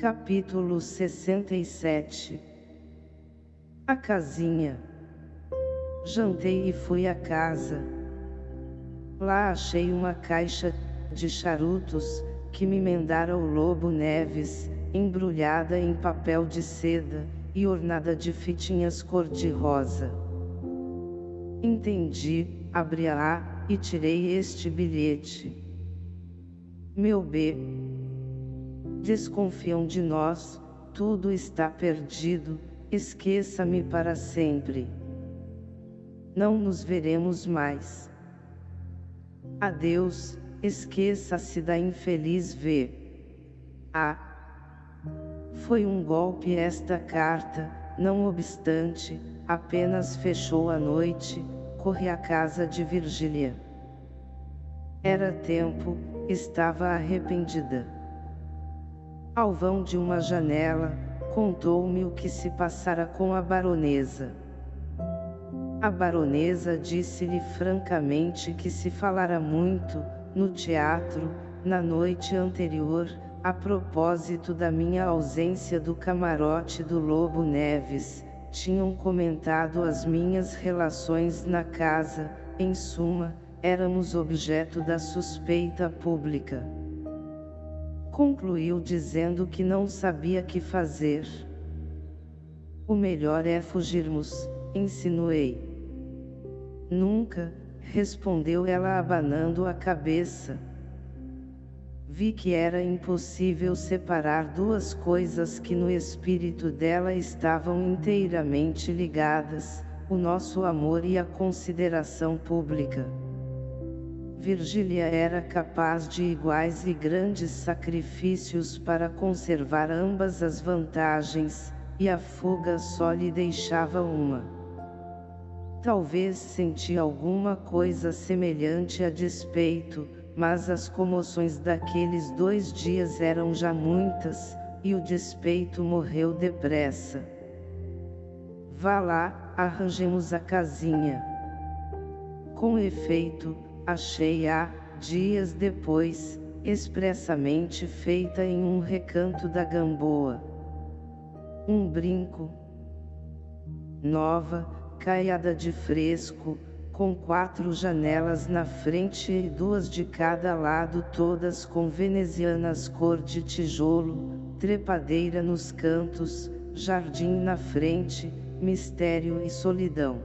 Capítulo 67 A casinha Jantei e fui à casa. Lá achei uma caixa de charutos, que me mandara o Lobo Neves, embrulhada em papel de seda, e ornada de fitinhas cor-de-rosa. Entendi, abri-a, e tirei este bilhete. Meu B. Desconfiam de nós, tudo está perdido, esqueça-me para sempre. Não nos veremos mais. Adeus, esqueça-se da infeliz V. A. Foi um golpe esta carta, não obstante, apenas fechou a noite, corri à casa de Virgília. Era tempo, estava arrependida. Ao vão de uma janela, contou-me o que se passara com a baronesa. A baronesa disse-lhe francamente que se falara muito, no teatro, na noite anterior, a propósito da minha ausência do camarote do Lobo Neves, tinham comentado as minhas relações na casa, em suma, éramos objeto da suspeita pública. Concluiu dizendo que não sabia que fazer. O melhor é fugirmos, insinuei. Nunca, respondeu ela abanando a cabeça. Vi que era impossível separar duas coisas que no espírito dela estavam inteiramente ligadas, o nosso amor e a consideração pública. Virgília era capaz de iguais e grandes sacrifícios para conservar ambas as vantagens, e a fuga só lhe deixava uma. Talvez senti alguma coisa semelhante a despeito, mas as comoções daqueles dois dias eram já muitas, e o despeito morreu depressa. Vá lá, arranjemos a casinha. Com efeito, achei-a, dias depois, expressamente feita em um recanto da Gamboa. Um brinco. Nova, caiada de fresco, com quatro janelas na frente e duas de cada lado todas com venezianas cor de tijolo, trepadeira nos cantos, jardim na frente, mistério e solidão.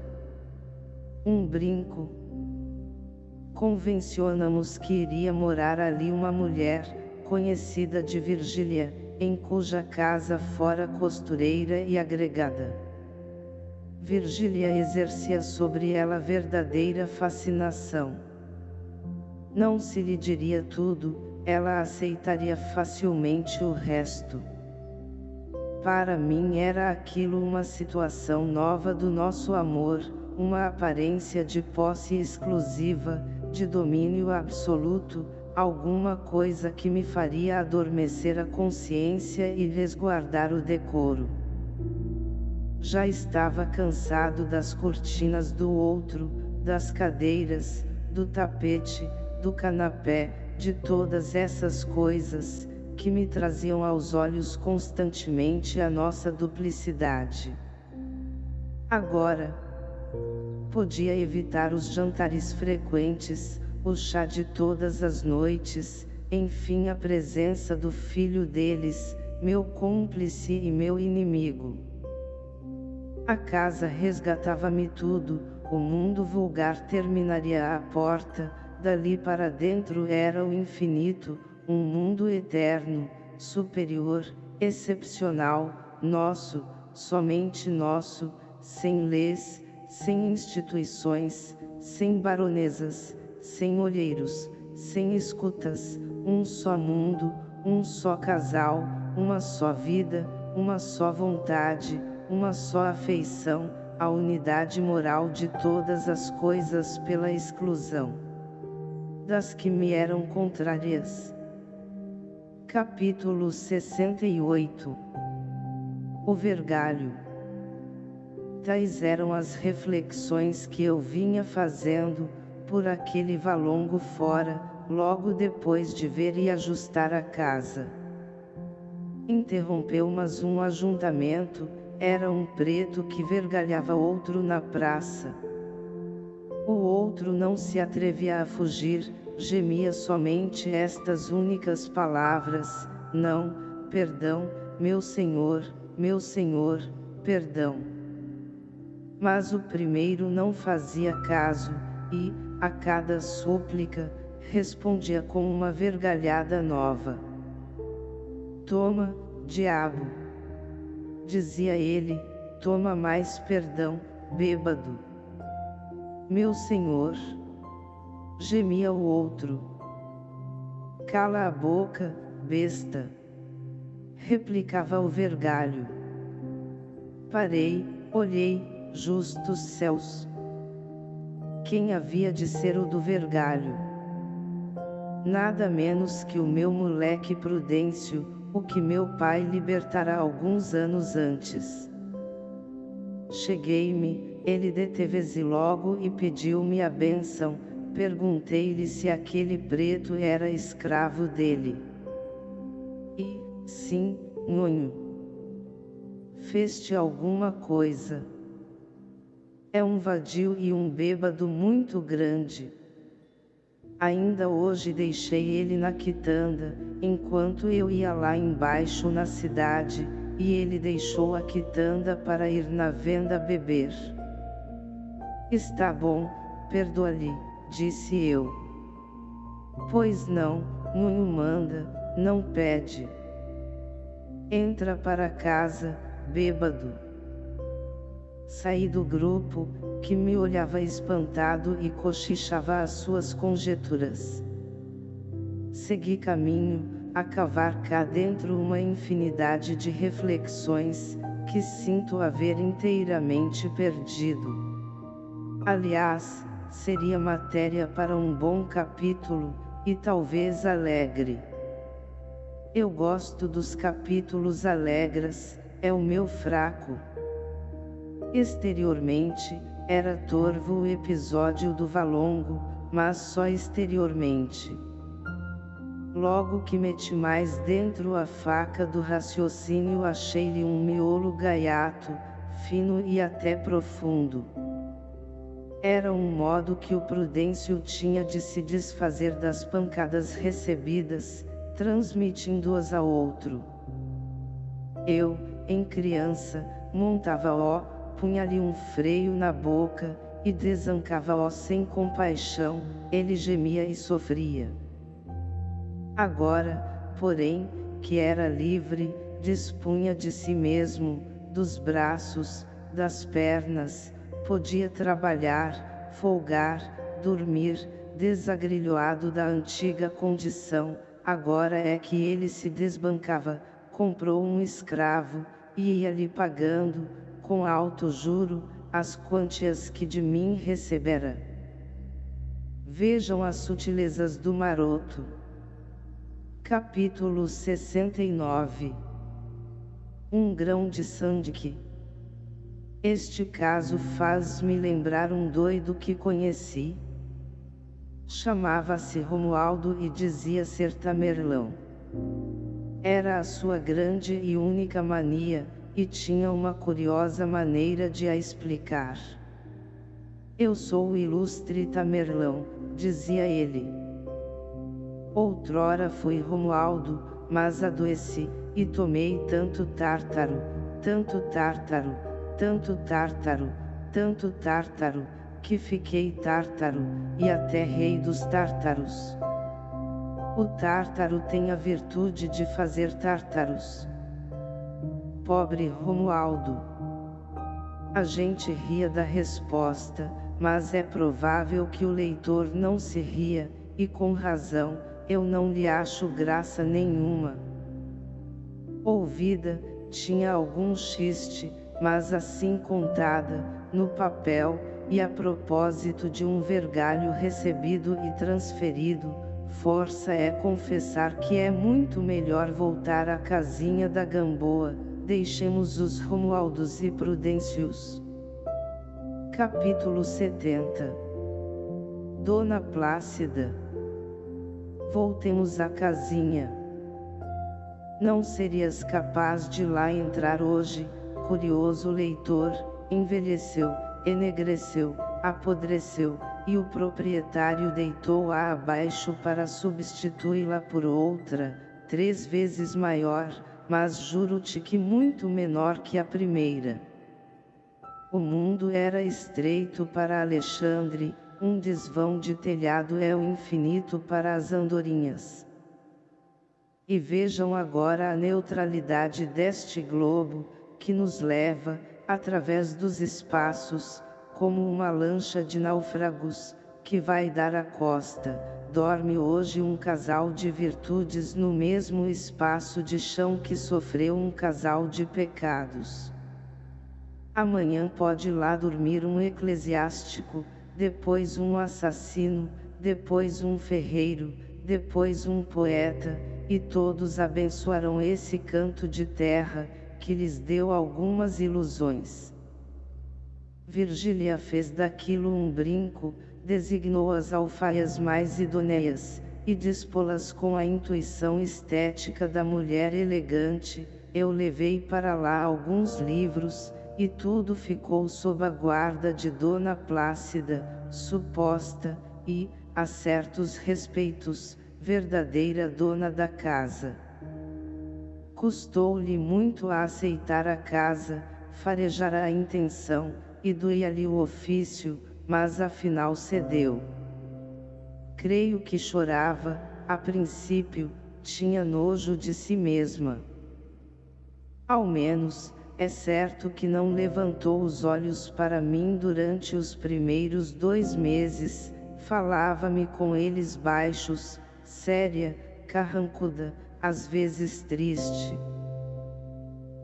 Um brinco. Convencionamos que iria morar ali uma mulher, conhecida de Virgília, em cuja casa fora costureira e agregada. Virgília exercia sobre ela verdadeira fascinação. Não se lhe diria tudo, ela aceitaria facilmente o resto. Para mim era aquilo uma situação nova do nosso amor, uma aparência de posse exclusiva, de domínio absoluto, alguma coisa que me faria adormecer a consciência e resguardar o decoro. Já estava cansado das cortinas do outro, das cadeiras, do tapete, do canapé, de todas essas coisas, que me traziam aos olhos constantemente a nossa duplicidade. Agora, podia evitar os jantares frequentes, o chá de todas as noites, enfim a presença do filho deles, meu cúmplice e meu inimigo. A casa resgatava-me tudo, o mundo vulgar terminaria à porta, dali para dentro era o infinito, um mundo eterno, superior, excepcional, nosso, somente nosso, sem leis, sem instituições, sem baronesas, sem olheiros, sem escutas, um só mundo, um só casal, uma só vida, uma só vontade, uma só afeição, a unidade moral de todas as coisas pela exclusão das que me eram contrárias. Capítulo 68 O Vergalho Tais eram as reflexões que eu vinha fazendo, por aquele valongo fora, logo depois de ver e ajustar a casa. Interrompeu mas um ajuntamento, era um preto que vergalhava outro na praça. O outro não se atrevia a fugir, gemia somente estas únicas palavras, não, perdão, meu senhor, meu senhor, perdão. Mas o primeiro não fazia caso, e, a cada súplica, respondia com uma vergalhada nova. Toma, diabo! Dizia ele, toma mais perdão, bêbado. Meu senhor! Gemia o outro. Cala a boca, besta! Replicava o vergalho. Parei, olhei, justos céus! Quem havia de ser o do vergalho? Nada menos que o meu moleque Prudêncio, o que meu pai libertará alguns anos antes. Cheguei-me, ele deteve-se logo e pediu-me a bênção, perguntei-lhe se aquele preto era escravo dele. E, sim, nhonho. Fez-te alguma coisa. É um vadio e um bêbado muito grande. Ainda hoje deixei ele na quitanda, enquanto eu ia lá embaixo na cidade, e ele deixou a quitanda para ir na venda beber. Está bom, perdoa-lhe, disse eu. Pois não, Nunho manda, não pede. Entra para casa, bêbado. Saí do grupo, que me olhava espantado e cochichava as suas conjecturas. Segui caminho, a cavar cá dentro uma infinidade de reflexões, que sinto haver inteiramente perdido. Aliás, seria matéria para um bom capítulo, e talvez alegre. Eu gosto dos capítulos alegres, é o meu fraco. Exteriormente, era torvo o episódio do Valongo, mas só exteriormente. Logo que meti mais dentro a faca do raciocínio achei-lhe um miolo gaiato, fino e até profundo. Era um modo que o Prudêncio tinha de se desfazer das pancadas recebidas, transmitindo-as ao outro. Eu, em criança, montava-o, punha-lhe um freio na boca, e desancava-o sem compaixão, ele gemia e sofria. Agora, porém, que era livre, dispunha de si mesmo, dos braços, das pernas, podia trabalhar, folgar, dormir, desagrilhoado da antiga condição, agora é que ele se desbancava, comprou um escravo, e ia-lhe pagando, com alto juro, as quantias que de mim recebera. Vejam as sutilezas do maroto. Capítulo 69 Um grão de sangue. Este caso faz-me lembrar um doido que conheci. Chamava-se Romualdo e dizia ser tamerlão. Era a sua grande e única mania, e tinha uma curiosa maneira de a explicar. Eu sou o ilustre Tamerlão, dizia ele. Outrora fui Romualdo, mas adoeci, e tomei tanto tártaro, tanto tártaro, tanto tártaro, tanto tártaro, que fiquei tártaro, e até rei dos tártaros. O tártaro tem a virtude de fazer tártaros pobre Romualdo. A gente ria da resposta, mas é provável que o leitor não se ria, e com razão, eu não lhe acho graça nenhuma. Ouvida, tinha algum xiste, mas assim contada, no papel, e a propósito de um vergalho recebido e transferido, força é confessar que é muito melhor voltar à casinha da Gamboa, deixemos os Romualdos e Prudêncios. Capítulo 70 Dona Plácida Voltemos à casinha. Não serias capaz de lá entrar hoje, curioso leitor, envelheceu, enegreceu, apodreceu, e o proprietário deitou-a abaixo para substituí-la por outra, três vezes maior, mas juro-te que muito menor que a primeira. O mundo era estreito para Alexandre, um desvão de telhado é o infinito para as andorinhas. E vejam agora a neutralidade deste globo, que nos leva, através dos espaços, como uma lancha de náufragos, que vai dar a costa, dorme hoje um casal de virtudes no mesmo espaço de chão que sofreu um casal de pecados. Amanhã pode lá dormir um eclesiástico, depois um assassino, depois um ferreiro, depois um poeta, e todos abençoarão esse canto de terra, que lhes deu algumas ilusões. Virgília fez daquilo um brinco, designou as alfaias mais idôneas, e dispô-las com a intuição estética da mulher elegante, eu levei para lá alguns livros, e tudo ficou sob a guarda de Dona Plácida, suposta, e, a certos respeitos, verdadeira dona da casa. Custou-lhe muito a aceitar a casa, farejar a intenção, e doía-lhe o ofício, mas afinal cedeu. Creio que chorava, a princípio, tinha nojo de si mesma. Ao menos, é certo que não levantou os olhos para mim durante os primeiros dois meses, falava-me com eles baixos, séria, carrancuda, às vezes triste.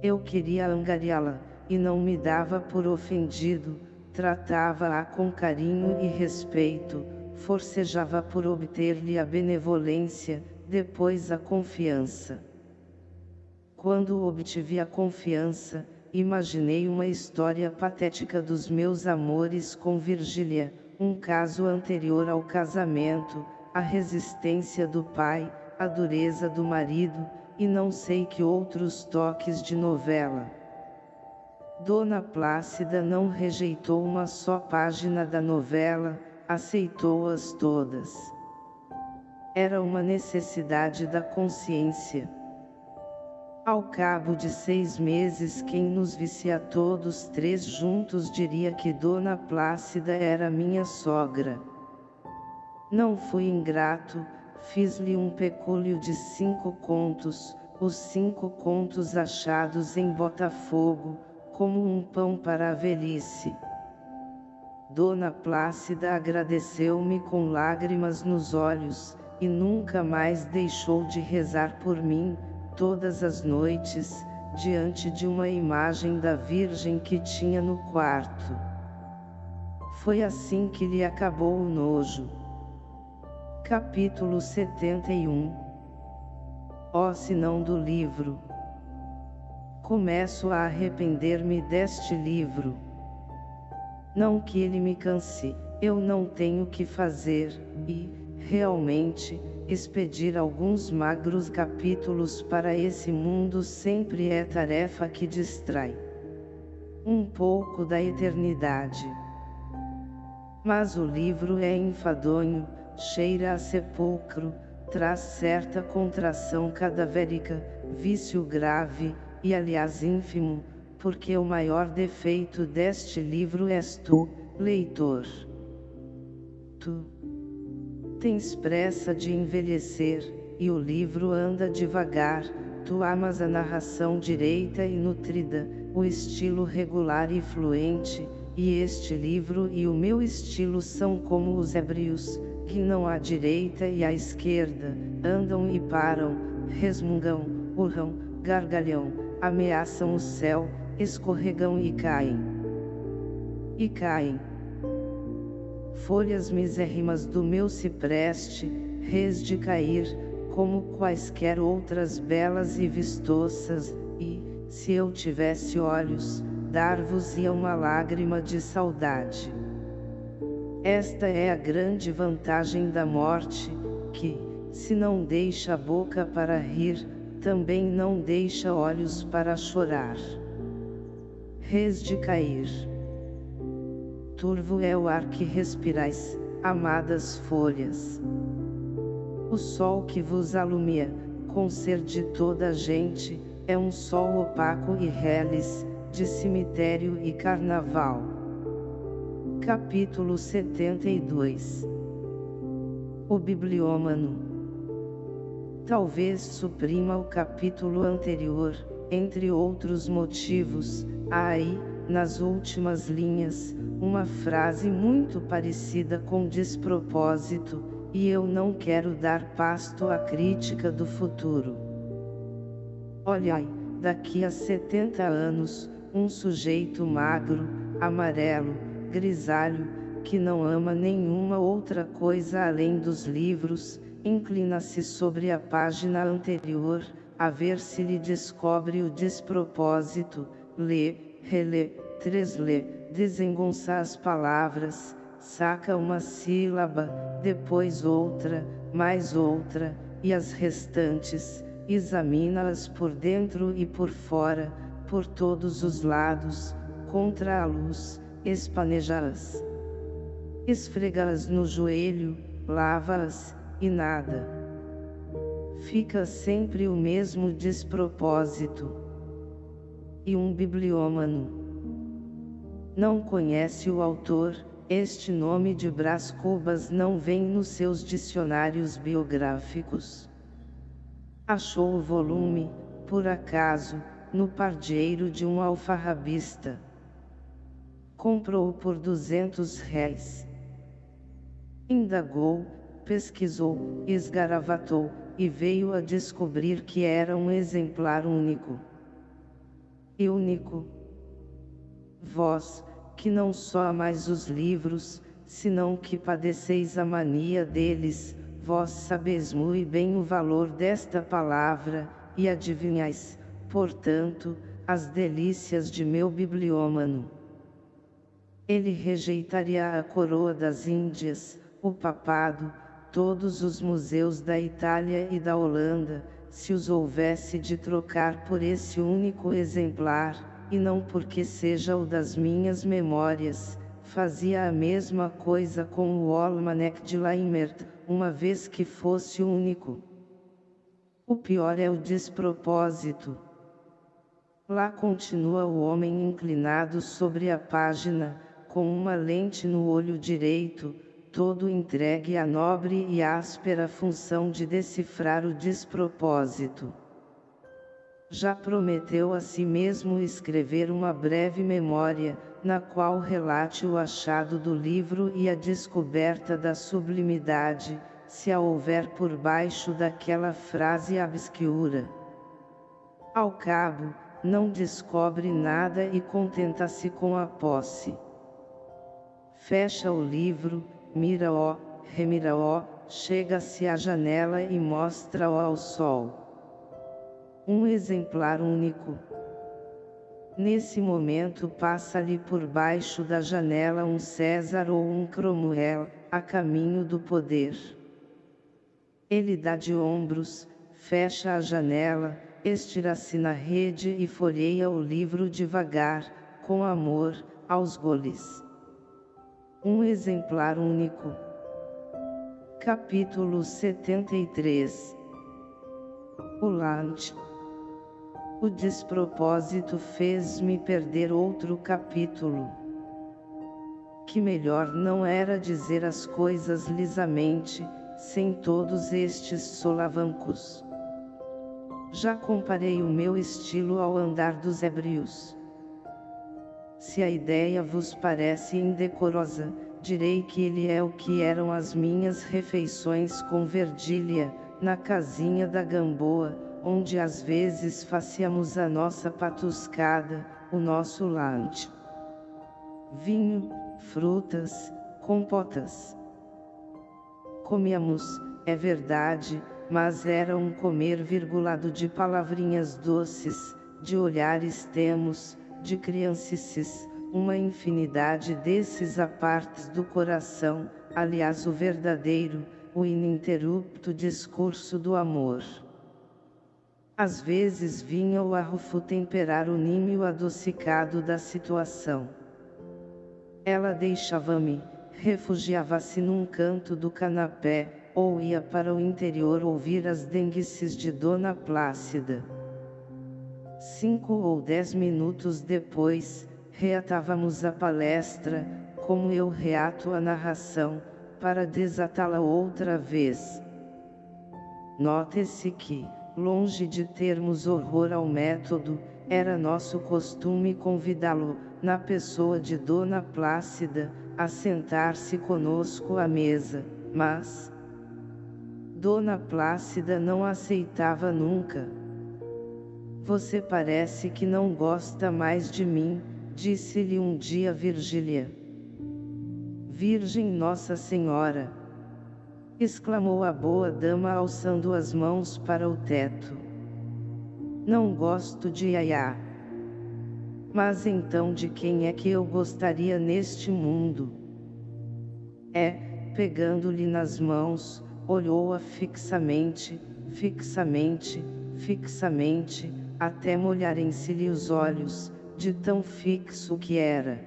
Eu queria angariá-la, e não me dava por ofendido, tratava-a com carinho e respeito, forcejava por obter-lhe a benevolência, depois a confiança. Quando obtive a confiança, imaginei uma história patética dos meus amores com Virgília, um caso anterior ao casamento, a resistência do pai, a dureza do marido, e não sei que outros toques de novela. Dona Plácida não rejeitou uma só página da novela, aceitou-as todas. Era uma necessidade da consciência. Ao cabo de seis meses quem nos visse a todos três juntos diria que Dona Plácida era minha sogra. Não fui ingrato, fiz-lhe um pecúlio de cinco contos, os cinco contos achados em Botafogo, como um pão para a velhice. Dona Plácida agradeceu-me com lágrimas nos olhos, e nunca mais deixou de rezar por mim, todas as noites, diante de uma imagem da Virgem que tinha no quarto. Foi assim que lhe acabou o nojo. Capítulo 71 Ó oh, sinão do livro Começo a arrepender-me deste livro. Não que ele me canse, eu não tenho que fazer, e, realmente, expedir alguns magros capítulos para esse mundo sempre é tarefa que distrai um pouco da eternidade. Mas o livro é enfadonho, cheira a sepulcro, traz certa contração cadavérica, vício grave, e aliás ínfimo, porque o maior defeito deste livro és tu, leitor. Tu tens pressa de envelhecer, e o livro anda devagar, tu amas a narração direita e nutrida, o estilo regular e fluente, e este livro e o meu estilo são como os ébrios, que não à direita e à esquerda, andam e param, resmungam, urram, gargalham, ameaçam o céu, escorregam e caem. E caem. Folhas misérrimas do meu cipreste, res de cair, como quaisquer outras belas e vistosas, e, se eu tivesse olhos, dar-vos-ia uma lágrima de saudade. Esta é a grande vantagem da morte, que, se não deixa a boca para rir, também não deixa olhos para chorar. Reis de cair. Turvo é o ar que respirais, amadas folhas. O sol que vos alumia, com ser de toda a gente, é um sol opaco e reles, de cemitério e carnaval. Capítulo 72 O Bibliômano Talvez suprima o capítulo anterior, entre outros motivos, há aí, nas últimas linhas, uma frase muito parecida com despropósito, e eu não quero dar pasto à crítica do futuro. Olhai, daqui a 70 anos, um sujeito magro, amarelo, grisalho, que não ama nenhuma outra coisa além dos livros, inclina-se sobre a página anterior, a ver se lhe descobre o despropósito, lê, relê, treslê, desengonça as palavras, saca uma sílaba, depois outra, mais outra, e as restantes, examina-as por dentro e por fora, por todos os lados, contra a luz, espaneja-as. Esfrega-as no joelho, lava-as, e nada. Fica sempre o mesmo despropósito. E um bibliômano. Não conhece o autor, este nome de Brás Cubas não vem nos seus dicionários biográficos. Achou o volume, por acaso, no pardieiro de um alfarrabista. Comprou por duzentos réis. Indagou, pesquisou, esgaravatou, e veio a descobrir que era um exemplar único. E único. Vós, que não só amais os livros, senão que padeceis a mania deles, vós sabeis muito bem o valor desta palavra, e adivinhais, portanto, as delícias de meu bibliômano. Ele rejeitaria a coroa das Índias, o papado, todos os museus da Itália e da Holanda, se os houvesse de trocar por esse único exemplar, e não porque seja o das minhas memórias, fazia a mesma coisa com o Almanac de Laimert, uma vez que fosse único. O pior é o despropósito. Lá continua o homem inclinado sobre a página, com uma lente no olho direito, todo entregue à nobre e áspera função de decifrar o despropósito. Já prometeu a si mesmo escrever uma breve memória, na qual relate o achado do livro e a descoberta da sublimidade, se a houver por baixo daquela frase obscura. Ao cabo, não descobre nada e contenta-se com a posse. Fecha o livro, mira-o, remira-o, chega-se à janela e mostra-o ao sol. Um exemplar único. Nesse momento passa-lhe por baixo da janela um César ou um Cromwell, a caminho do poder. Ele dá de ombros, fecha a janela, estira-se na rede e folheia o livro devagar, com amor, aos goles. Um exemplar único. Capítulo 73 O Lante O despropósito fez-me perder outro capítulo. Que melhor não era dizer as coisas lisamente, sem todos estes solavancos. Já comparei o meu estilo ao andar dos ébrios. Se a ideia vos parece indecorosa, direi que ele é o que eram as minhas refeições com Verdília, na casinha da Gamboa, onde às vezes fazíamos a nossa patuscada, o nosso lanche. Vinho, frutas, compotas. Comíamos, é verdade, mas era um comer virgulado de palavrinhas doces, de olhares temos, de criancices, uma infinidade desses apartes do coração, aliás o verdadeiro, o ininterrupto discurso do amor. Às vezes vinha o arrufo temperar o nímio adocicado da situação. Ela deixava-me, refugiava-se num canto do canapé, ou ia para o interior ouvir as denguices de Dona Plácida. Cinco ou dez minutos depois, reatávamos a palestra, como eu reato a narração, para desatá-la outra vez. Note-se que, longe de termos horror ao método, era nosso costume convidá-lo, na pessoa de Dona Plácida, a sentar-se conosco à mesa, mas Dona Plácida não aceitava nunca. Você parece que não gosta mais de mim, disse-lhe um dia Virgília. Virgem Nossa Senhora! exclamou a boa dama alçando as mãos para o teto. Não gosto de Yaya. Mas então de quem é que eu gostaria neste mundo? É, pegando-lhe nas mãos, olhou-a fixamente, fixamente, fixamente, até molharem-se-lhe os olhos, de tão fixo que era.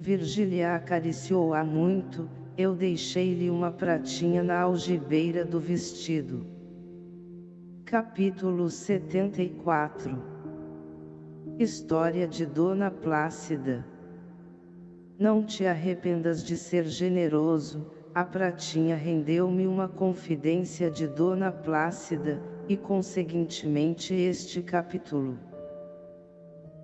Virgília acariciou-a muito, eu deixei-lhe uma pratinha na algibeira do vestido. Capítulo 74 História de Dona Plácida Não te arrependas de ser generoso, a pratinha rendeu-me uma confidência de Dona Plácida, e conseguintemente este capítulo.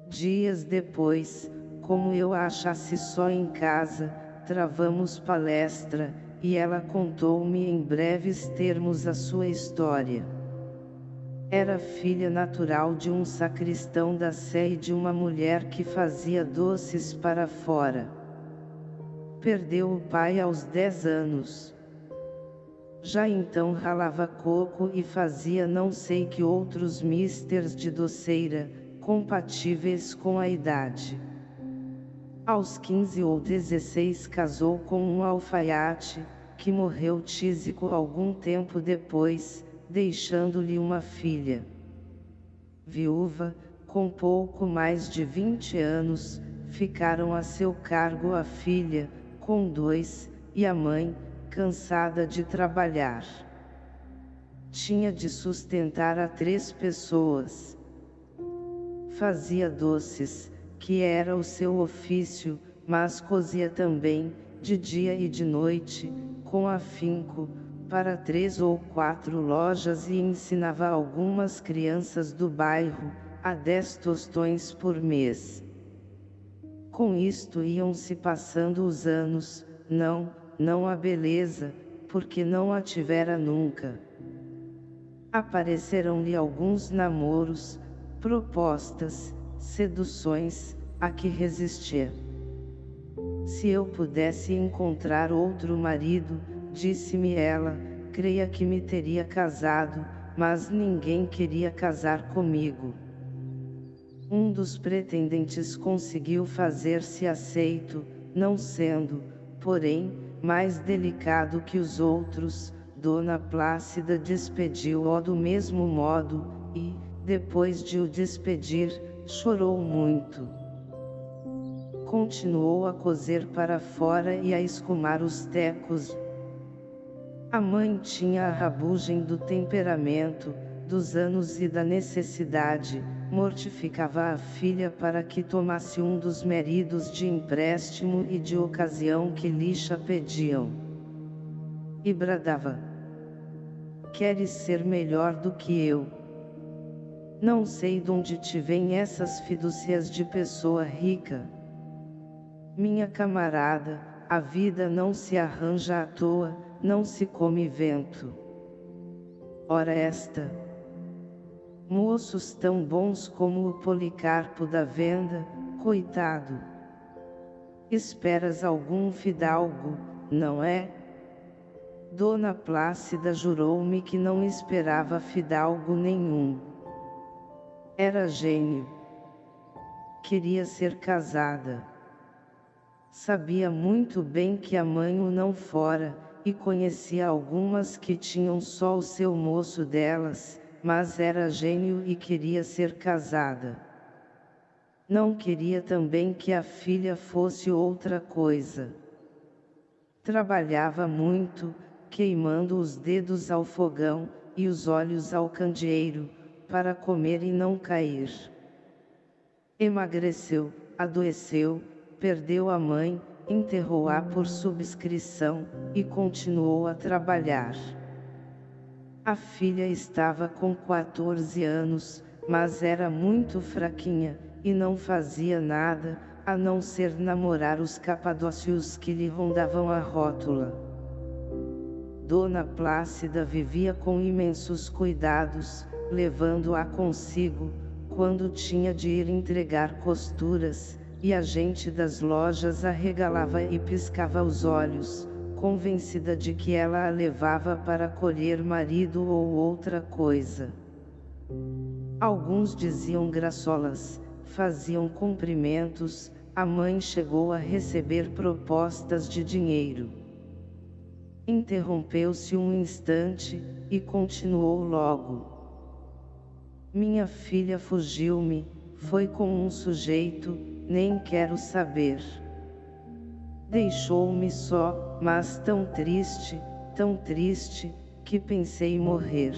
Dias depois, como eu a achasse só em casa, travamos palestra, e ela contou-me em breves termos a sua história. Era filha natural de um sacristão da Sé e de uma mulher que fazia doces para fora. Perdeu o pai aos dez anos. Já então ralava coco e fazia não sei que outros misters de doceira, compatíveis com a idade. Aos 15 ou 16 casou com um alfaiate, que morreu tísico algum tempo depois, deixando-lhe uma filha. Viúva, com pouco mais de 20 anos, ficaram a seu cargo a filha, com dois, e a mãe, cansada de trabalhar. Tinha de sustentar a três pessoas. Fazia doces, que era o seu ofício, mas cozia também, de dia e de noite, com afinco, para três ou quatro lojas e ensinava algumas crianças do bairro, a dez tostões por mês. Com isto iam-se passando os anos, não, não a beleza, porque não a tivera nunca. Apareceram-lhe alguns namoros, propostas, seduções, a que resistir. Se eu pudesse encontrar outro marido, disse-me ela, creia que me teria casado, mas ninguém queria casar comigo. Um dos pretendentes conseguiu fazer-se aceito, não sendo, porém, mais delicado que os outros, Dona Plácida despediu-o do mesmo modo, e, depois de o despedir, chorou muito. Continuou a cozer para fora e a escumar os tecos. A mãe tinha a rabugem do temperamento, dos anos e da necessidade, mortificava a filha para que tomasse um dos maridos de empréstimo e de ocasião que lixa pediam. E bradava. Queres ser melhor do que eu? Não sei de onde te vêm essas fidúcias de pessoa rica. Minha camarada, a vida não se arranja à toa, não se come vento. Ora esta. Moços tão bons como o Policarpo da venda, coitado. Esperas algum fidalgo, não é? Dona Plácida jurou-me que não esperava fidalgo nenhum. Era gênio. Queria ser casada. Sabia muito bem que a mãe o não fora, e conhecia algumas que tinham só o seu moço delas, mas era gênio e queria ser casada. Não queria também que a filha fosse outra coisa. Trabalhava muito, queimando os dedos ao fogão, e os olhos ao candeeiro, para comer e não cair. Emagreceu, adoeceu, perdeu a mãe, enterrou-a por subscrição, e continuou a trabalhar. A filha estava com 14 anos, mas era muito fraquinha, e não fazia nada, a não ser namorar os capadócios que lhe rondavam a rótula. Dona Plácida vivia com imensos cuidados, levando-a consigo, quando tinha de ir entregar costuras, e a gente das lojas arregalava e piscava os olhos, convencida de que ela a levava para colher marido ou outra coisa. Alguns diziam graçolas, faziam cumprimentos, a mãe chegou a receber propostas de dinheiro. Interrompeu-se um instante, e continuou logo. Minha filha fugiu-me, foi com um sujeito, nem quero saber. Deixou-me só, mas tão triste, tão triste, que pensei morrer.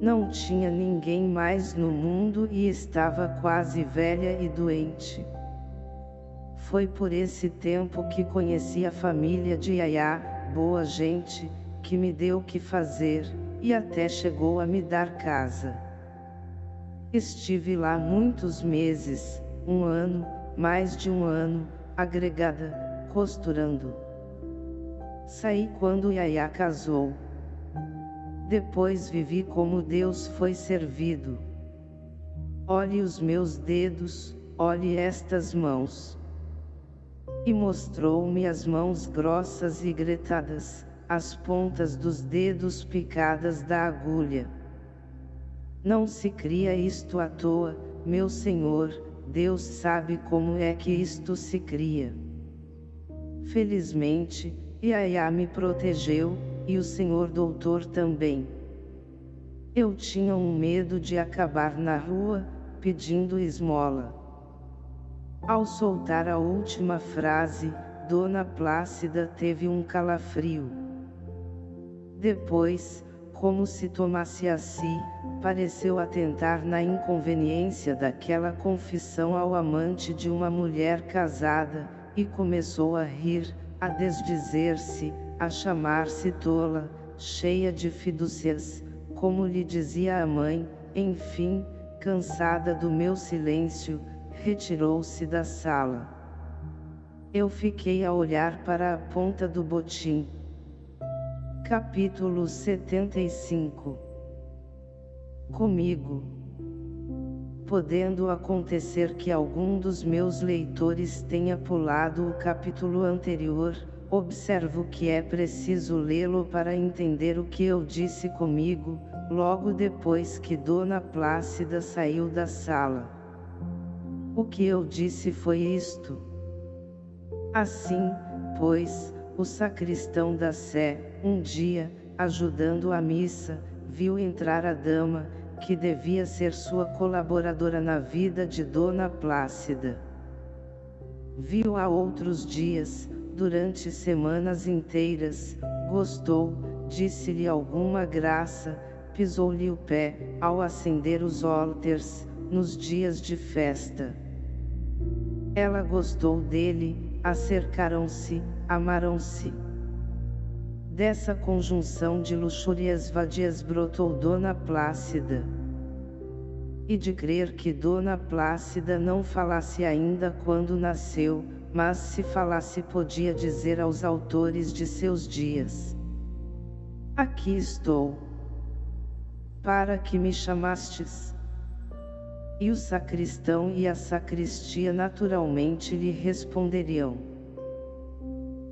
Não tinha ninguém mais no mundo e estava quase velha e doente. Foi por esse tempo que conheci a família de Yaya, boa gente, que me deu o que fazer, e até chegou a me dar casa. Estive lá muitos meses, um ano, mais de um ano, agregada, costurando. Saí quando Yaya casou. Depois vivi como Deus foi servido. Olhe os meus dedos, olhe estas mãos. E mostrou-me as mãos grossas e gretadas, as pontas dos dedos picadas da agulha. Não se cria isto à toa, meu Senhor, Deus sabe como é que isto se cria. Felizmente, Yaya me protegeu, e o senhor doutor também. Eu tinha um medo de acabar na rua, pedindo esmola. Ao soltar a última frase, Dona Plácida teve um calafrio. Depois, como se tomasse a si, pareceu atentar na inconveniência daquela confissão ao amante de uma mulher casada, e começou a rir, a desdizer-se, a chamar-se tola, cheia de fidúcias, como lhe dizia a mãe, enfim, cansada do meu silêncio, retirou-se da sala. Eu fiquei a olhar para a ponta do botim. Capítulo 75 Comigo Podendo acontecer que algum dos meus leitores tenha pulado o capítulo anterior, Observo que é preciso lê-lo para entender o que eu disse comigo, logo depois que Dona Plácida saiu da sala. O que eu disse foi isto. Assim, pois, o sacristão da Sé, um dia, ajudando a missa, viu entrar a dama, que devia ser sua colaboradora na vida de Dona Plácida. Viu-a outros dias, durante semanas inteiras, gostou, disse-lhe alguma graça, pisou-lhe o pé, ao acender os áltares, nos dias de festa. Ela gostou dele, acercaram-se, amaram-se. Dessa conjunção de luxúrias vadias brotou Dona Plácida. E de crer que Dona Plácida não falasse ainda quando nasceu, mas se falasse podia dizer aos autores de seus dias. Aqui estou. Para que me chamastes? E o sacristão e a sacristia naturalmente lhe responderiam.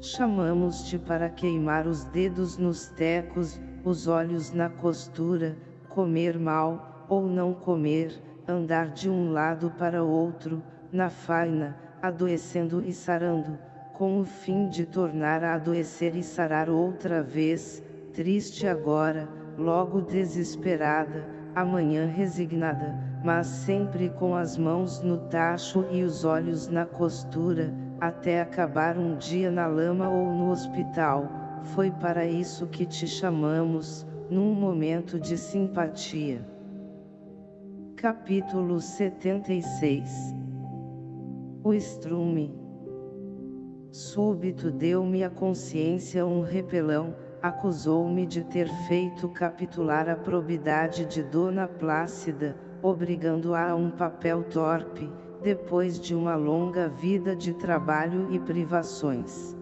Chamamos-te para queimar os dedos nos tecos, os olhos na costura, comer mal, ou não comer, andar de um lado para outro, na faina, adoecendo e sarando, com o fim de tornar a adoecer e sarar outra vez, triste agora, logo desesperada, amanhã resignada, mas sempre com as mãos no tacho e os olhos na costura, até acabar um dia na lama ou no hospital, foi para isso que te chamamos, num momento de simpatia. Capítulo 76 O estrume. Súbito deu-me a consciência um repelão, acusou-me de ter feito capitular a probidade de Dona Plácida, obrigando-a a um papel torpe, depois de uma longa vida de trabalho e privações.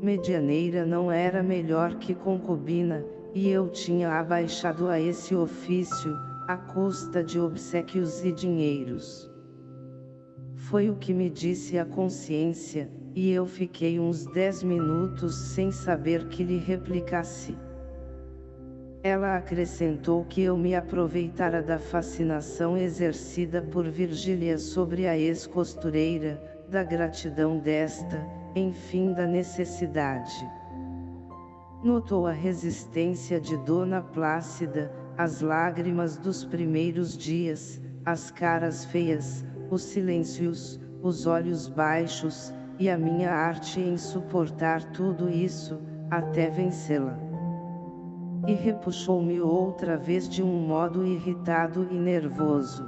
Medianeira não era melhor que concubina, e eu tinha abaixado a esse ofício, à custa de obsequios e dinheiros. Foi o que me disse a consciência, e eu fiquei uns dez minutos sem saber que lhe replicasse. Ela acrescentou que eu me aproveitara da fascinação exercida por Virgília sobre a ex-costureira, da gratidão desta, enfim da necessidade. Notou a resistência de Dona Plácida, as lágrimas dos primeiros dias, as caras feias, os silêncios, os olhos baixos, e a minha arte em suportar tudo isso, até vencê-la. E repuxou-me outra vez de um modo irritado e nervoso.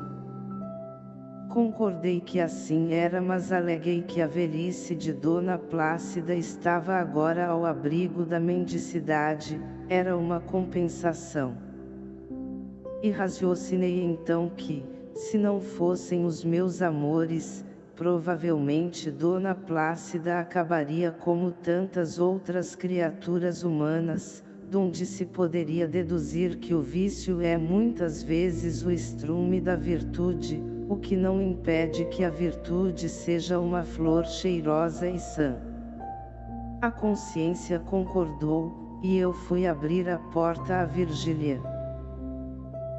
Concordei que assim era mas aleguei que a velhice de Dona Plácida estava agora ao abrigo da mendicidade, era uma compensação. E raciocinei então que, se não fossem os meus amores, provavelmente Dona Plácida acabaria como tantas outras criaturas humanas, donde se poderia deduzir que o vício é muitas vezes o estrume da virtude, o que não impede que a virtude seja uma flor cheirosa e sã. A consciência concordou, e eu fui abrir a porta a Virgília.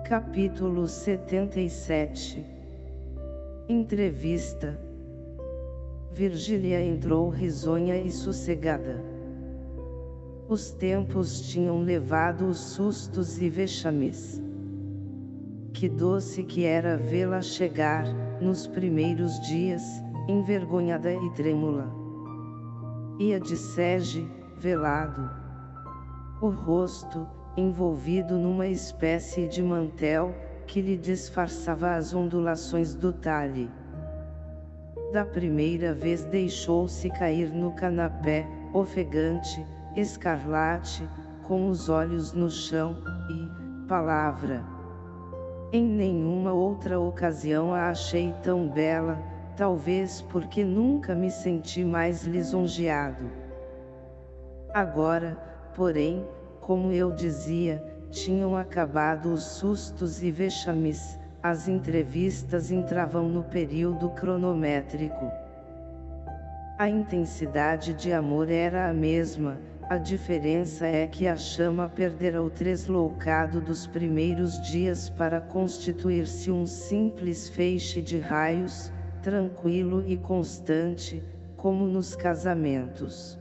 Capítulo 77 Entrevista Virgília entrou risonha e sossegada. Os tempos tinham levado os sustos e vexames. Que doce que era vê-la chegar, nos primeiros dias, envergonhada e trêmula. Ia de sege, velado. O rosto, envolvido numa espécie de mantel, que lhe disfarçava as ondulações do talhe. Da primeira vez deixou-se cair no canapé, ofegante, escarlate, com os olhos no chão, e, palavra. Em nenhuma outra ocasião a achei tão bela, talvez porque nunca me senti mais lisonjeado. Agora, porém, como eu dizia, tinham acabado os sustos e vexames, as entrevistas entravam no período cronométrico. A intensidade de amor era a mesma, a diferença é que a chama perdera o tresloucado dos primeiros dias para constituir-se um simples feixe de raios, tranquilo e constante, como nos casamentos.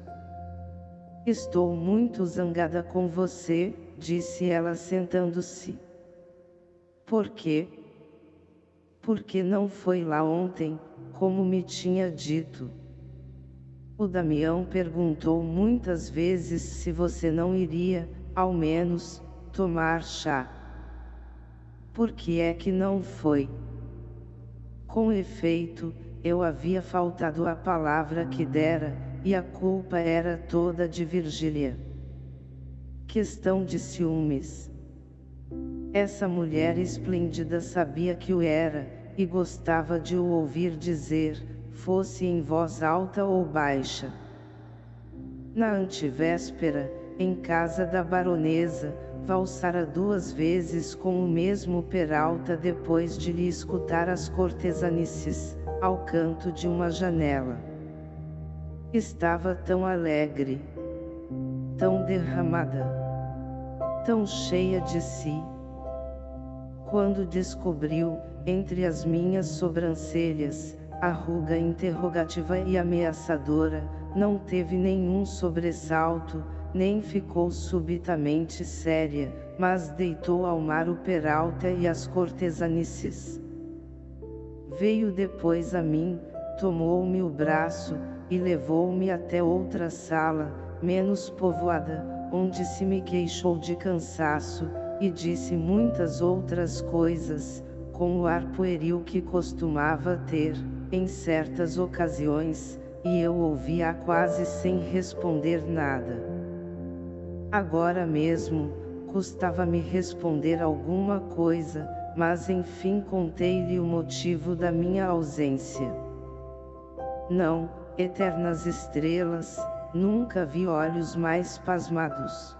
Estou muito zangada com você, disse ela sentando-se. Por quê? Porque não foi lá ontem, como me tinha dito. O Damião perguntou muitas vezes se você não iria, ao menos, tomar chá. Por que é que não foi? Com efeito, eu havia faltado a palavra que dera, e a culpa era toda de Virgília. Questão de ciúmes. Essa mulher esplêndida sabia que o era, e gostava de o ouvir dizer, fosse em voz alta ou baixa. Na antevéspera, em casa da baronesa, valsara duas vezes com o mesmo Peralta depois de lhe escutar as cortesanices, ao canto de uma janela. Estava tão alegre, tão derramada, tão cheia de si. Quando descobriu, entre as minhas sobrancelhas, a ruga interrogativa e ameaçadora, não teve nenhum sobressalto, nem ficou subitamente séria, mas deitou ao mar o peralta e as cortesanices. Veio depois a mim, tomou-me o braço, e levou-me até outra sala, menos povoada, onde se me queixou de cansaço, e disse muitas outras coisas, com o ar pueril que costumava ter, em certas ocasiões, e eu ouvia quase sem responder nada. Agora mesmo, custava-me responder alguma coisa, mas enfim contei-lhe o motivo da minha ausência. Não, eternas estrelas, nunca vi olhos mais pasmados.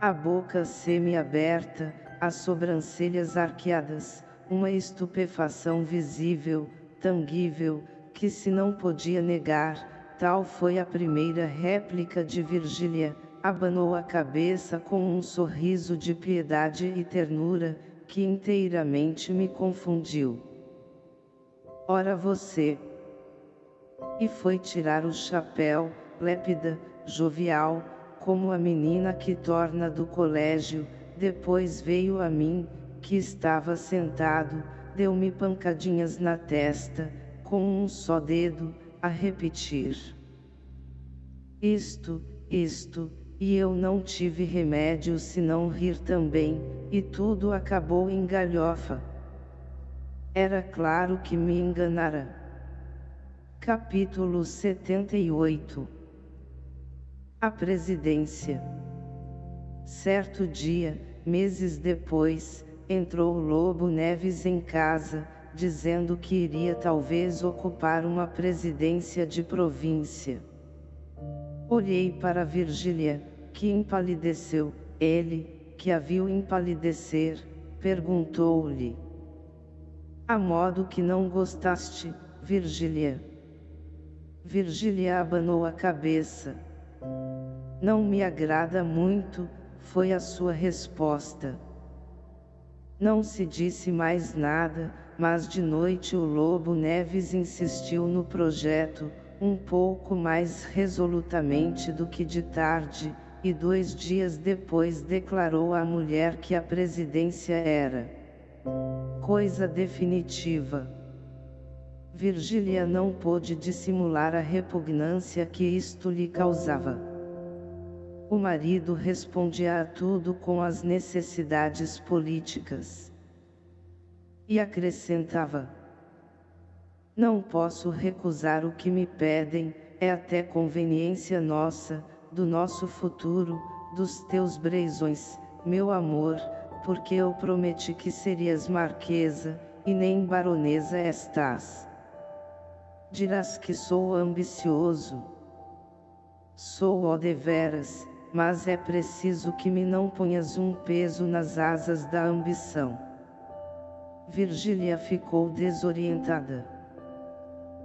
A boca semi-aberta, as sobrancelhas arqueadas, uma estupefação visível, tangível, que se não podia negar, tal foi a primeira réplica de Virgília, abanou a cabeça com um sorriso de piedade e ternura, que inteiramente me confundiu. Ora você! E foi tirar o chapéu, lépida, jovial, como a menina que torna do colégio, depois veio a mim, que estava sentado, deu-me pancadinhas na testa, com um só dedo, a repetir. Isto, isto, e eu não tive remédio senão rir também, e tudo acabou em galhofa. Era claro que me enganara. Capítulo 78 A Presidência Certo dia, meses depois, entrou Lobo Neves em casa, dizendo que iria talvez ocupar uma presidência de província. Olhei para Virgília, que empalideceu, ele, que a viu empalidecer, perguntou-lhe. A modo que não gostaste, Virgília. Virgília abanou a cabeça. Não me agrada muito, foi a sua resposta. Não se disse mais nada, mas de noite o Lobo Neves insistiu no projeto, um pouco mais resolutamente do que de tarde, e dois dias depois declarou à mulher que a presidência era coisa definitiva. Virgília não pôde dissimular a repugnância que isto lhe causava. O marido respondia a tudo com as necessidades políticas. E acrescentava, Não posso recusar o que me pedem, é até conveniência nossa, do nosso futuro, dos teus brezões, meu amor, porque eu prometi que serias marquesa, e nem baronesa estás. Dirás que sou ambicioso. Sou ó deveras, mas é preciso que me não ponhas um peso nas asas da ambição. Virgília ficou desorientada.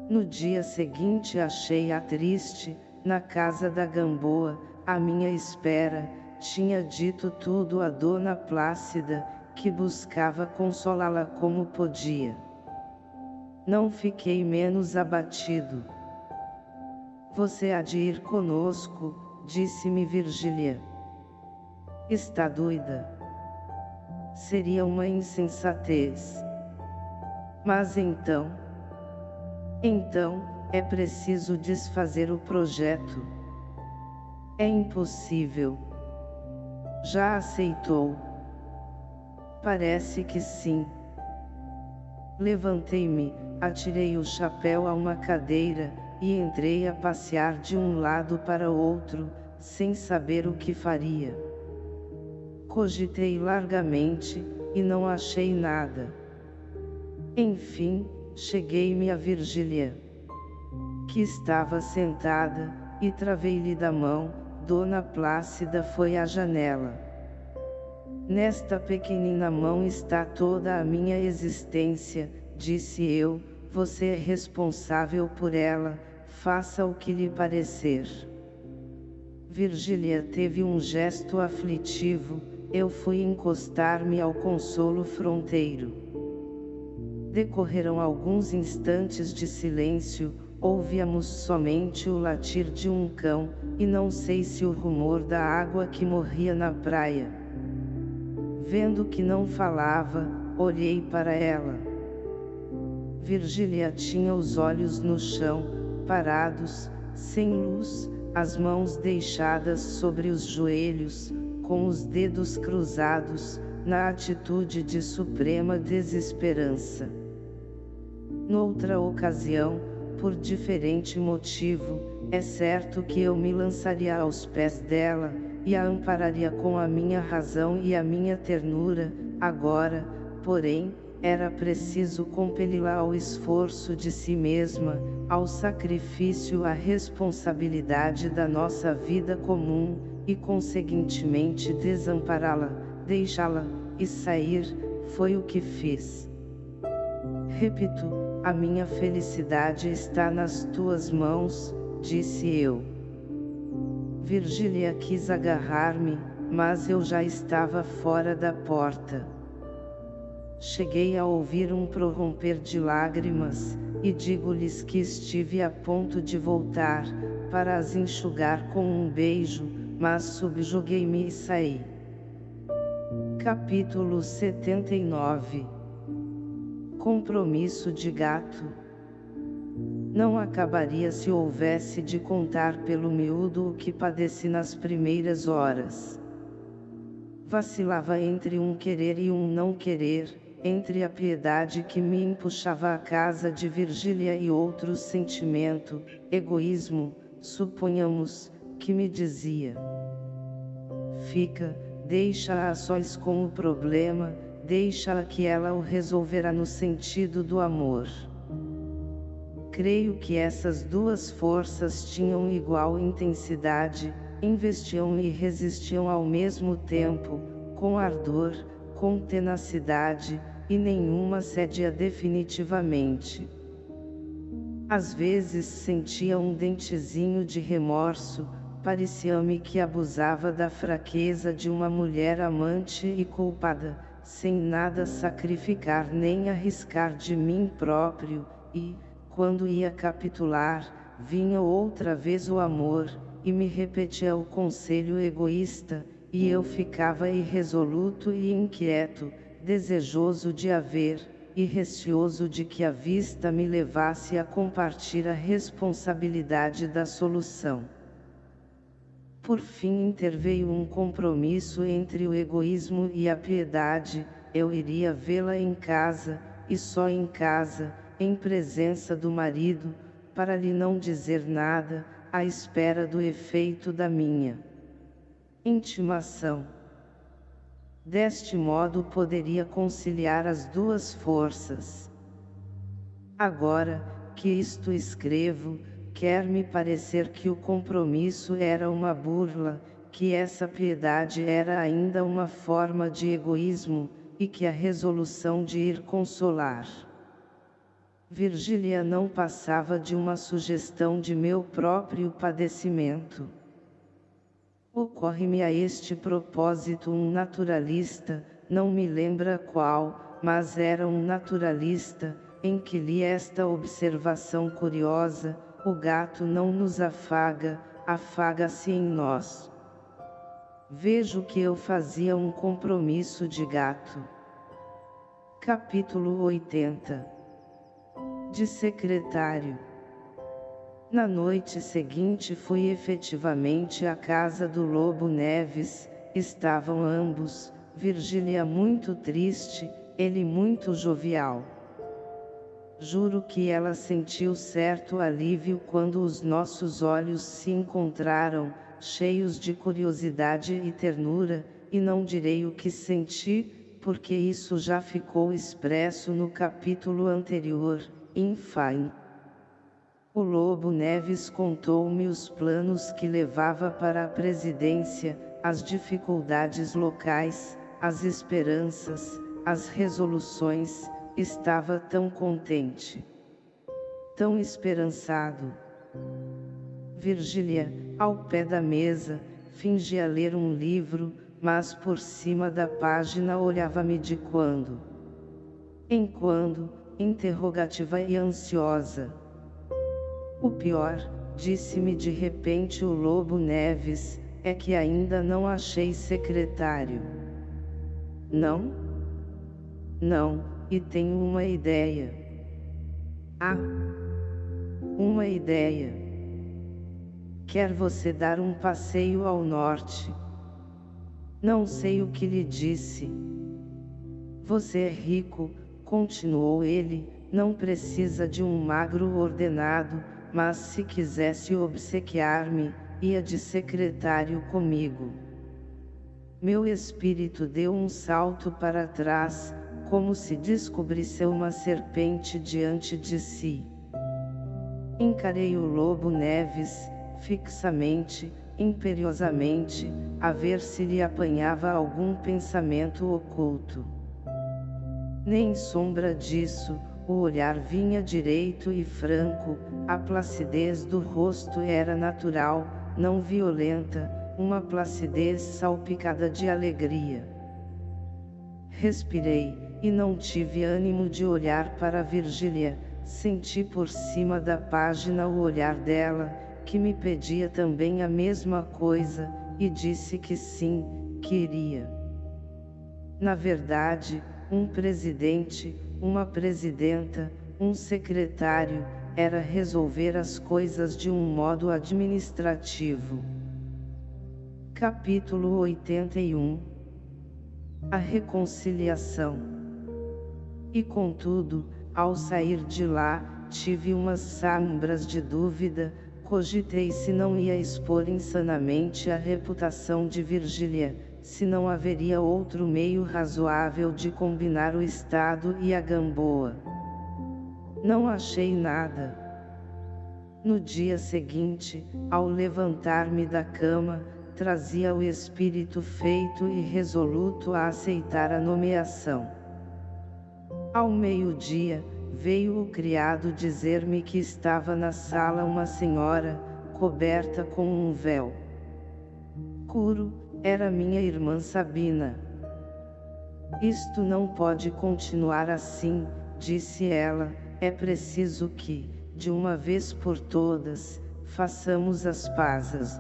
No dia seguinte achei-a triste, na casa da Gamboa, à minha espera, tinha dito tudo a Dona Plácida, que buscava consolá-la como podia. Não fiquei menos abatido. Você há de ir conosco, disse-me Virgília. Está doida? Seria uma insensatez. Mas então... Então, é preciso desfazer o projeto. É impossível. Já aceitou? Parece que sim. Levantei-me, atirei o chapéu a uma cadeira, e entrei a passear de um lado para outro, sem saber o que faria. Cogitei largamente, e não achei nada. Enfim, cheguei-me a Virgília que estava sentada, e travei-lhe da mão, Dona Plácida foi à janela. Nesta pequenina mão está toda a minha existência, disse eu, você é responsável por ela, faça o que lhe parecer. Virgília teve um gesto aflitivo, eu fui encostar-me ao consolo fronteiro. Decorreram alguns instantes de silêncio, ouvíamos somente o latir de um cão, e não sei se o rumor da água que morria na praia. Vendo que não falava, olhei para ela. Virgília tinha os olhos no chão, parados, sem luz, as mãos deixadas sobre os joelhos, com os dedos cruzados, na atitude de suprema desesperança. Noutra ocasião, por diferente motivo, é certo que eu me lançaria aos pés dela, e a ampararia com a minha razão e a minha ternura, agora, porém, era preciso compeli-la ao esforço de si mesma, ao sacrifício à responsabilidade da nossa vida comum, e conseguintemente desampará-la, deixá-la, e sair, foi o que fiz. Repito, a minha felicidade está nas tuas mãos, disse eu. Virgília quis agarrar-me, mas eu já estava fora da porta. Cheguei a ouvir um prorromper de lágrimas, e digo-lhes que estive a ponto de voltar, para as enxugar com um beijo, mas subjuguei-me e saí. Capítulo 79 Compromisso de gato Não acabaria se houvesse de contar pelo miúdo o que padeci nas primeiras horas. Vacilava entre um querer e um não querer, entre a piedade que me empuxava à casa de Virgília e outro sentimento, egoísmo, suponhamos, que me dizia. Fica, deixa-a sós com o problema, deixa-a que ela o resolverá no sentido do amor. Creio que essas duas forças tinham igual intensidade, investiam e resistiam ao mesmo tempo, com ardor, com tenacidade, e nenhuma cedia definitivamente. Às vezes sentia um dentezinho de remorso, parecia-me que abusava da fraqueza de uma mulher amante e culpada, sem nada sacrificar nem arriscar de mim próprio, e, quando ia capitular, vinha outra vez o amor, e me repetia o conselho egoísta, e eu ficava irresoluto e inquieto, desejoso de haver, e receoso de que a vista me levasse a compartilhar a responsabilidade da solução. Por fim interveio um compromisso entre o egoísmo e a piedade, eu iria vê-la em casa, e só em casa, em presença do marido, para lhe não dizer nada, à espera do efeito da minha intimação. Deste modo poderia conciliar as duas forças. Agora, que isto escrevo, quer-me parecer que o compromisso era uma burla, que essa piedade era ainda uma forma de egoísmo, e que a resolução de ir consolar. Virgília não passava de uma sugestão de meu próprio padecimento. Ocorre-me a este propósito um naturalista, não me lembra qual, mas era um naturalista, em que li esta observação curiosa, o gato não nos afaga, afaga-se em nós. Vejo que eu fazia um compromisso de gato. Capítulo 80 De secretário na noite seguinte fui efetivamente à casa do Lobo Neves, estavam ambos, Virgília muito triste, ele muito jovial. Juro que ela sentiu certo alívio quando os nossos olhos se encontraram, cheios de curiosidade e ternura, e não direi o que senti, porque isso já ficou expresso no capítulo anterior, enfim. O Lobo Neves contou-me os planos que levava para a presidência, as dificuldades locais, as esperanças, as resoluções, estava tão contente. Tão esperançado. Virgília, ao pé da mesa, fingia ler um livro, mas por cima da página olhava-me de quando em quando, interrogativa e ansiosa. O pior, disse-me de repente o Lobo Neves, é que ainda não achei secretário. Não? Não, e tenho uma ideia. Ah! Uma ideia. Quer você dar um passeio ao norte? Não sei o que lhe disse. Você é rico, continuou ele, não precisa de um magro ordenado, mas se quisesse obsequiar-me, ia de secretário comigo. Meu espírito deu um salto para trás, como se descobrisse uma serpente diante de si. Encarei o lobo Neves, fixamente, imperiosamente, a ver se lhe apanhava algum pensamento oculto. Nem sombra disso, o olhar vinha direito e franco, a placidez do rosto era natural, não violenta, uma placidez salpicada de alegria. Respirei, e não tive ânimo de olhar para Virgília, senti por cima da página o olhar dela, que me pedia também a mesma coisa, e disse que sim, queria. Na verdade, um presidente, uma presidenta, um secretário, era resolver as coisas de um modo administrativo. Capítulo 81 A reconciliação. E contudo, ao sair de lá, tive umas sombras de dúvida, Cogitei se não ia expor insanamente a reputação de Virgília, se não haveria outro meio razoável de combinar o Estado e a Gamboa. Não achei nada. No dia seguinte, ao levantar-me da cama, trazia o espírito feito e resoluto a aceitar a nomeação. Ao meio-dia, veio o criado dizer-me que estava na sala uma senhora, coberta com um véu. Curo, era minha irmã Sabina. Isto não pode continuar assim, disse ela, é preciso que, de uma vez por todas, façamos as pazes.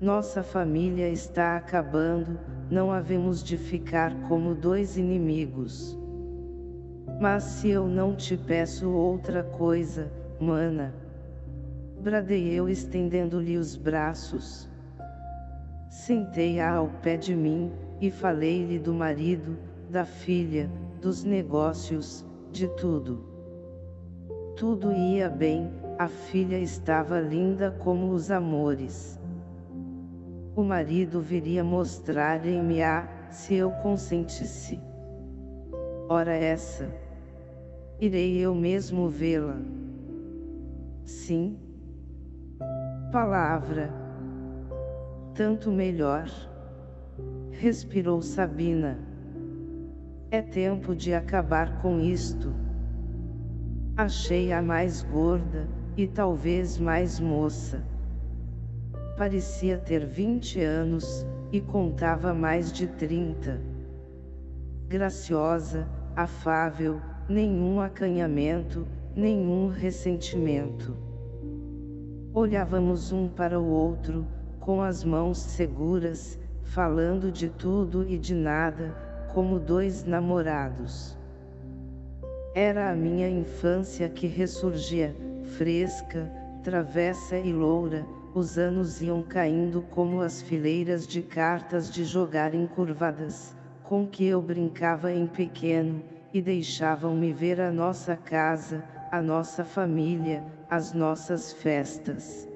Nossa família está acabando, não havemos de ficar como dois inimigos. Mas se eu não te peço outra coisa, mana. Bradei eu estendendo-lhe os braços. Sentei-a ao pé de mim, e falei-lhe do marido, da filha, dos negócios, de tudo. Tudo ia bem, a filha estava linda como os amores. O marido viria mostrar-me a, se eu consentisse. Ora essa irei eu mesmo vê-la. Sim. Palavra. Tanto melhor. Respirou Sabina. É tempo de acabar com isto. Achei-a mais gorda, e talvez mais moça. Parecia ter vinte anos, e contava mais de trinta. Graciosa, afável, nenhum acanhamento, nenhum ressentimento. Olhávamos um para o outro, com as mãos seguras, falando de tudo e de nada, como dois namorados. Era a minha infância que ressurgia, fresca, travessa e loura, os anos iam caindo como as fileiras de cartas de jogar encurvadas, com que eu brincava em pequeno, e deixavam-me ver a nossa casa, a nossa família, as nossas festas.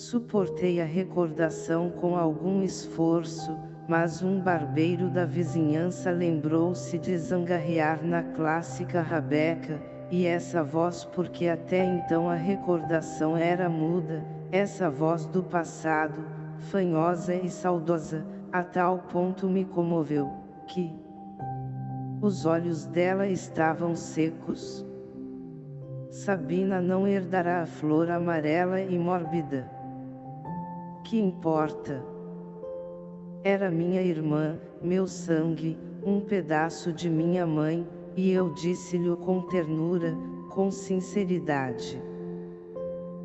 Suportei a recordação com algum esforço, mas um barbeiro da vizinhança lembrou-se de zangarrear na clássica rabeca, e essa voz porque até então a recordação era muda, essa voz do passado, fanhosa e saudosa, a tal ponto me comoveu, que, os olhos dela estavam secos. Sabina não herdará a flor amarela e mórbida. Que importa? Era minha irmã, meu sangue, um pedaço de minha mãe, e eu disse-lhe com ternura, com sinceridade.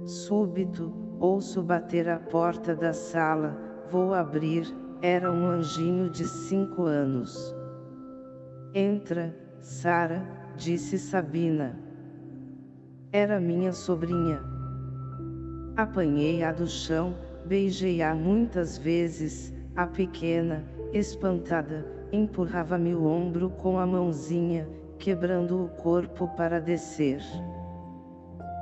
Súbito, ouço bater a porta da sala, vou abrir, era um anjinho de cinco anos. Entra, Sara, disse Sabina. Era minha sobrinha. Apanhei-a do chão, beijei-a muitas vezes, a pequena, espantada, empurrava-me o ombro com a mãozinha, quebrando o corpo para descer.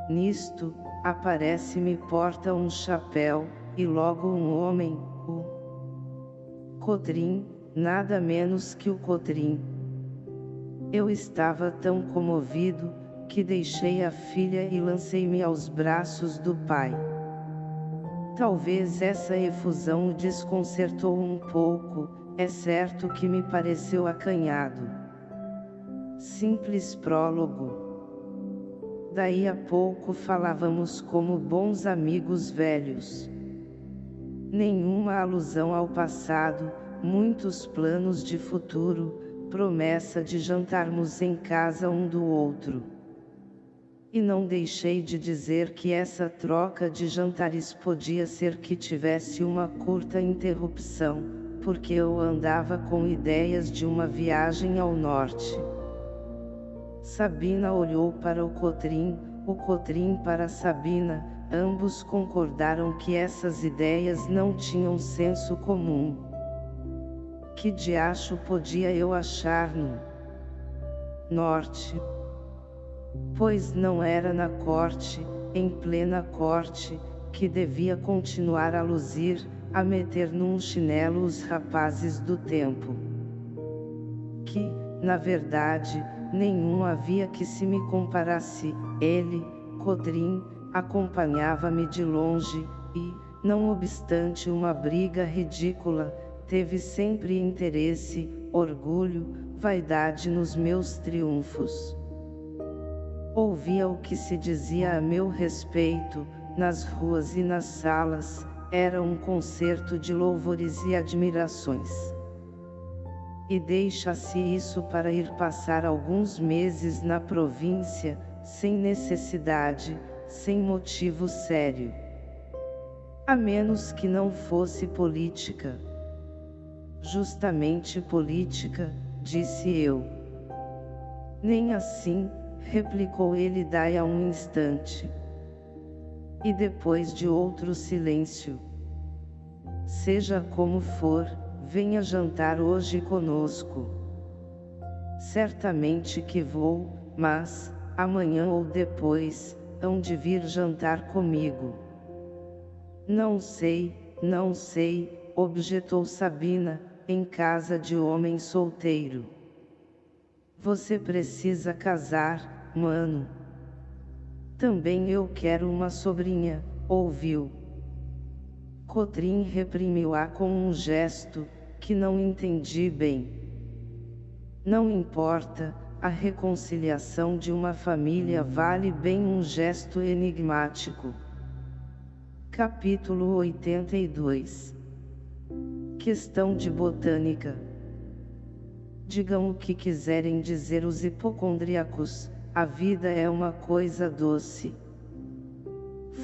Nisto, aparece-me porta um chapéu, e logo um homem, o Cotrim, nada menos que o Cotrim. Eu estava tão comovido, que deixei a filha e lancei-me aos braços do pai. Talvez essa efusão o desconcertou um pouco, é certo que me pareceu acanhado. Simples prólogo. Daí a pouco falávamos como bons amigos velhos. Nenhuma alusão ao passado, muitos planos de futuro, promessa de jantarmos em casa um do outro. E não deixei de dizer que essa troca de jantares podia ser que tivesse uma curta interrupção, porque eu andava com ideias de uma viagem ao norte. Sabina olhou para o Cotrim, o Cotrim para Sabina, ambos concordaram que essas ideias não tinham senso comum. Que diacho podia eu achar no norte? Pois não era na corte, em plena corte, que devia continuar a luzir, a meter num chinelo os rapazes do tempo. Que, na verdade, nenhum havia que se me comparasse, ele, Codrim, acompanhava-me de longe, e, não obstante uma briga ridícula, teve sempre interesse, orgulho, vaidade nos meus triunfos. Ouvia o que se dizia a meu respeito, nas ruas e nas salas, era um concerto de louvores e admirações. E deixa-se isso para ir passar alguns meses na província, sem necessidade, sem motivo sério. A menos que não fosse política justamente política, disse eu. Nem assim, replicou ele daí a um instante. E depois de outro silêncio. Seja como for, venha jantar hoje conosco. Certamente que vou, mas, amanhã ou depois, hão de vir jantar comigo. Não sei, não sei, objetou Sabina, em casa de homem solteiro. Você precisa casar, mano. Também eu quero uma sobrinha, ouviu. Cotrim reprimiu-a com um gesto, que não entendi bem. Não importa, a reconciliação de uma família vale bem um gesto enigmático. Capítulo 82 Questão de botânica. Digam o que quiserem dizer os hipocondríacos, a vida é uma coisa doce.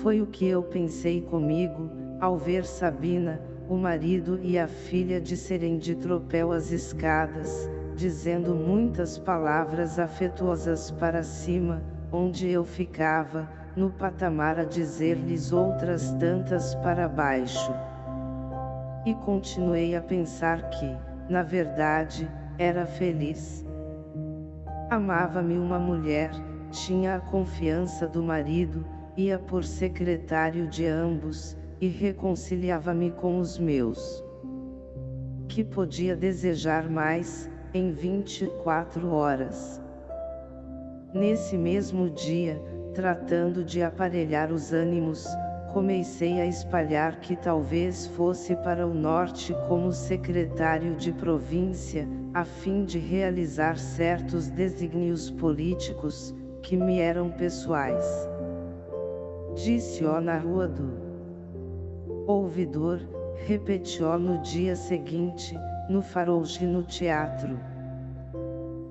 Foi o que eu pensei comigo, ao ver Sabina, o marido e a filha descerem de tropel as escadas, dizendo muitas palavras afetuosas para cima, onde eu ficava, no patamar a dizer-lhes outras tantas para baixo. E continuei a pensar que, na verdade, era feliz. Amava-me uma mulher, tinha a confiança do marido, ia por secretário de ambos, e reconciliava-me com os meus. Que podia desejar mais, em 24 horas. Nesse mesmo dia, tratando de aparelhar os ânimos, comecei a espalhar que talvez fosse para o norte como secretário de província, a fim de realizar certos desígnios políticos, que me eram pessoais. Disse-o na rua do ouvidor, repetiu no dia seguinte, no farouche no teatro.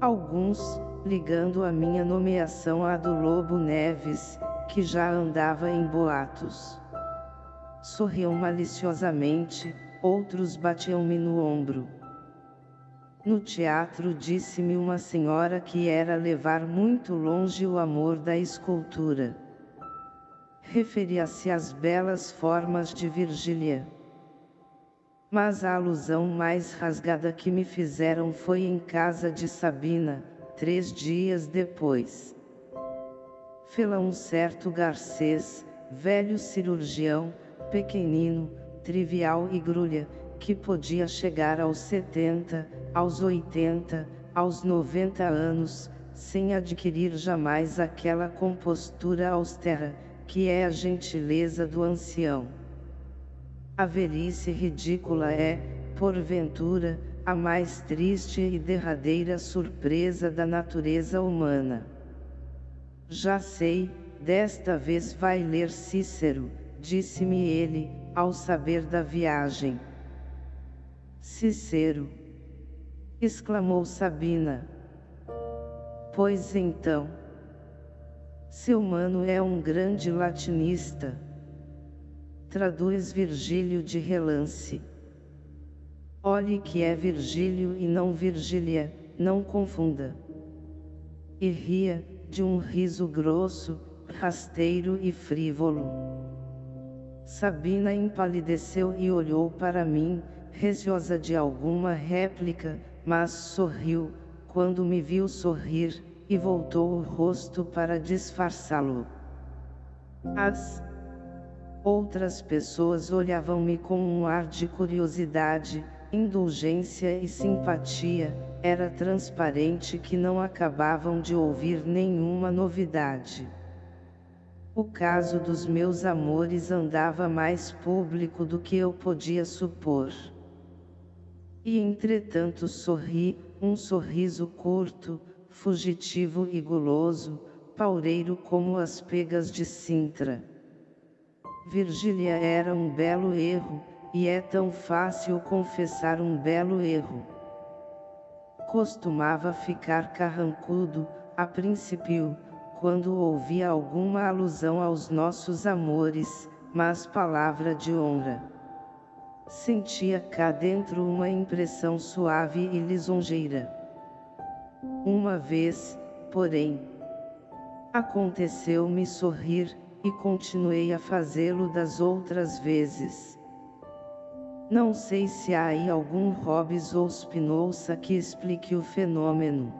Alguns, ligando a minha nomeação à do Lobo Neves, que já andava em boatos. Sorriam maliciosamente, outros batiam-me no ombro. No teatro disse-me uma senhora que era levar muito longe o amor da escultura. Referia-se às belas formas de Virgília. Mas a alusão mais rasgada que me fizeram foi em casa de Sabina, três dias depois. Fê-la um certo Garcês, velho cirurgião, pequenino, trivial e grulha, que podia chegar aos 70, aos 80, aos 90 anos, sem adquirir jamais aquela compostura austera, que é a gentileza do ancião. A velhice ridícula é, porventura, a mais triste e derradeira surpresa da natureza humana. Já sei, desta vez vai ler Cícero, disse-me ele, ao saber da viagem. Cícero! exclamou Sabina. Pois então. Seu mano é um grande latinista traduz Virgílio de relance. Olhe que é Virgílio e não Virgília, não confunda. E ria, de um riso grosso, rasteiro e frívolo. Sabina empalideceu e olhou para mim, receosa de alguma réplica, mas sorriu, quando me viu sorrir, e voltou o rosto para disfarçá-lo. As Outras pessoas olhavam-me com um ar de curiosidade, indulgência e simpatia, era transparente que não acabavam de ouvir nenhuma novidade. O caso dos meus amores andava mais público do que eu podia supor. E entretanto sorri, um sorriso curto, fugitivo e guloso, paureiro como as pegas de Sintra. Virgília era um belo erro, e é tão fácil confessar um belo erro. Costumava ficar carrancudo, a princípio, quando ouvia alguma alusão aos nossos amores, mas palavra de honra. Sentia cá dentro uma impressão suave e lisonjeira. Uma vez, porém, aconteceu-me sorrir, e continuei a fazê-lo das outras vezes. Não sei se há aí algum Hobbes ou Spinoza que explique o fenômeno.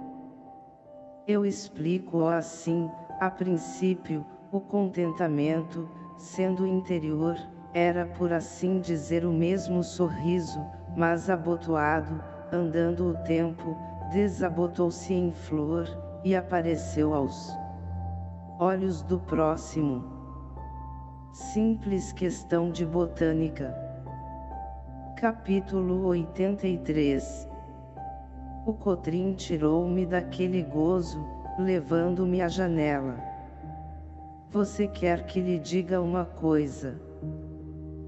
Eu explico-o assim, a princípio, o contentamento, sendo interior, era por assim dizer o mesmo sorriso, mas abotoado, andando o tempo, desabotou-se em flor, e apareceu aos olhos do próximo. Simples questão de botânica. Capítulo 83 O Cotrim tirou-me daquele gozo, levando-me à janela. Você quer que lhe diga uma coisa?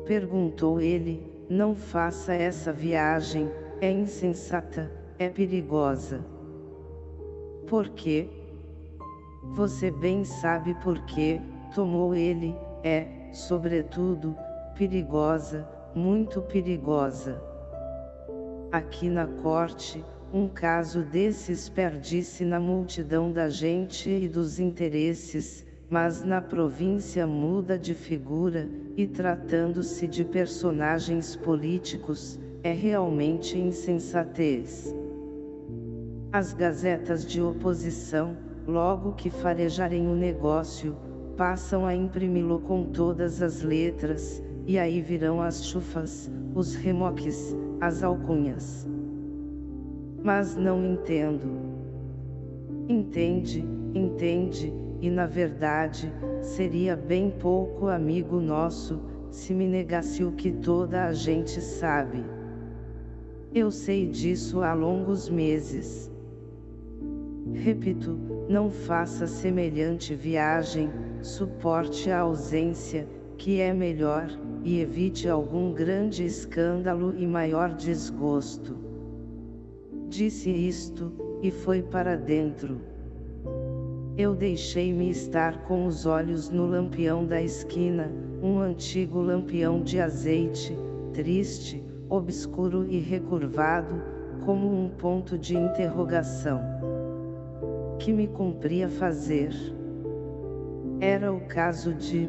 Perguntou ele, não faça essa viagem, é insensata, é perigosa. Por quê? Você bem sabe por que, tomou ele, é, sobretudo, perigosa, muito perigosa. Aqui na corte, um caso desses perde-se na multidão da gente e dos interesses, mas na província muda de figura, e tratando-se de personagens políticos, é realmente insensatez. As gazetas de oposição, logo que farejarem o negócio, passam a imprimi-lo com todas as letras, e aí virão as chufas, os remoques, as alcunhas. Mas não entendo. Entende, entende, e na verdade, seria bem pouco amigo nosso, se me negasse o que toda a gente sabe. Eu sei disso há longos meses. Repito, não faça semelhante viagem, suporte a ausência, que é melhor, e evite algum grande escândalo e maior desgosto. Disse isto, e foi para dentro. Eu deixei-me estar com os olhos no lampião da esquina, um antigo lampião de azeite, triste, obscuro e recurvado, como um ponto de interrogação. Que me cumpria fazer? Era o caso de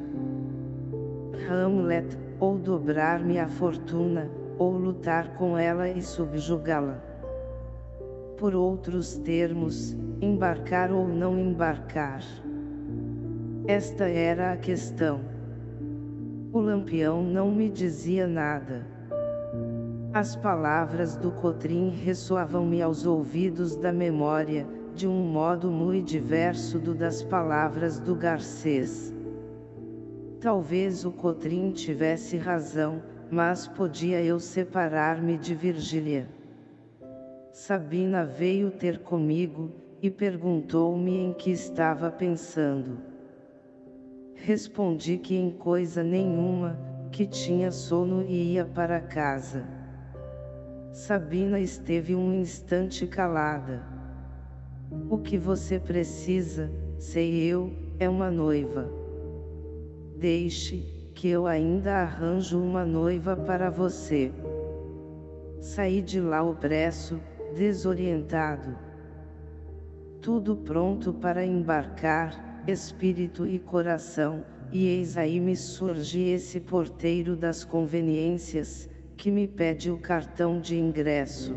Hamlet, ou dobrar-me a fortuna, ou lutar com ela e subjugá-la. Por outros termos, embarcar ou não embarcar. Esta era a questão. O lampião não me dizia nada. As palavras do Cotrim ressoavam-me aos ouvidos da memória, de um modo muito diverso do das palavras do Garcês. Talvez o Cotrim tivesse razão, mas podia eu separar-me de Virgília. Sabina veio ter comigo, e perguntou-me em que estava pensando. Respondi que em coisa nenhuma, que tinha sono e ia para casa. Sabina esteve um instante calada. O que você precisa, sei eu, é uma noiva. Deixe, que eu ainda arranjo uma noiva para você. Saí de lá opresso, desorientado. Tudo pronto para embarcar, espírito e coração, e eis aí me surge esse porteiro das conveniências, que me pede o cartão de ingresso.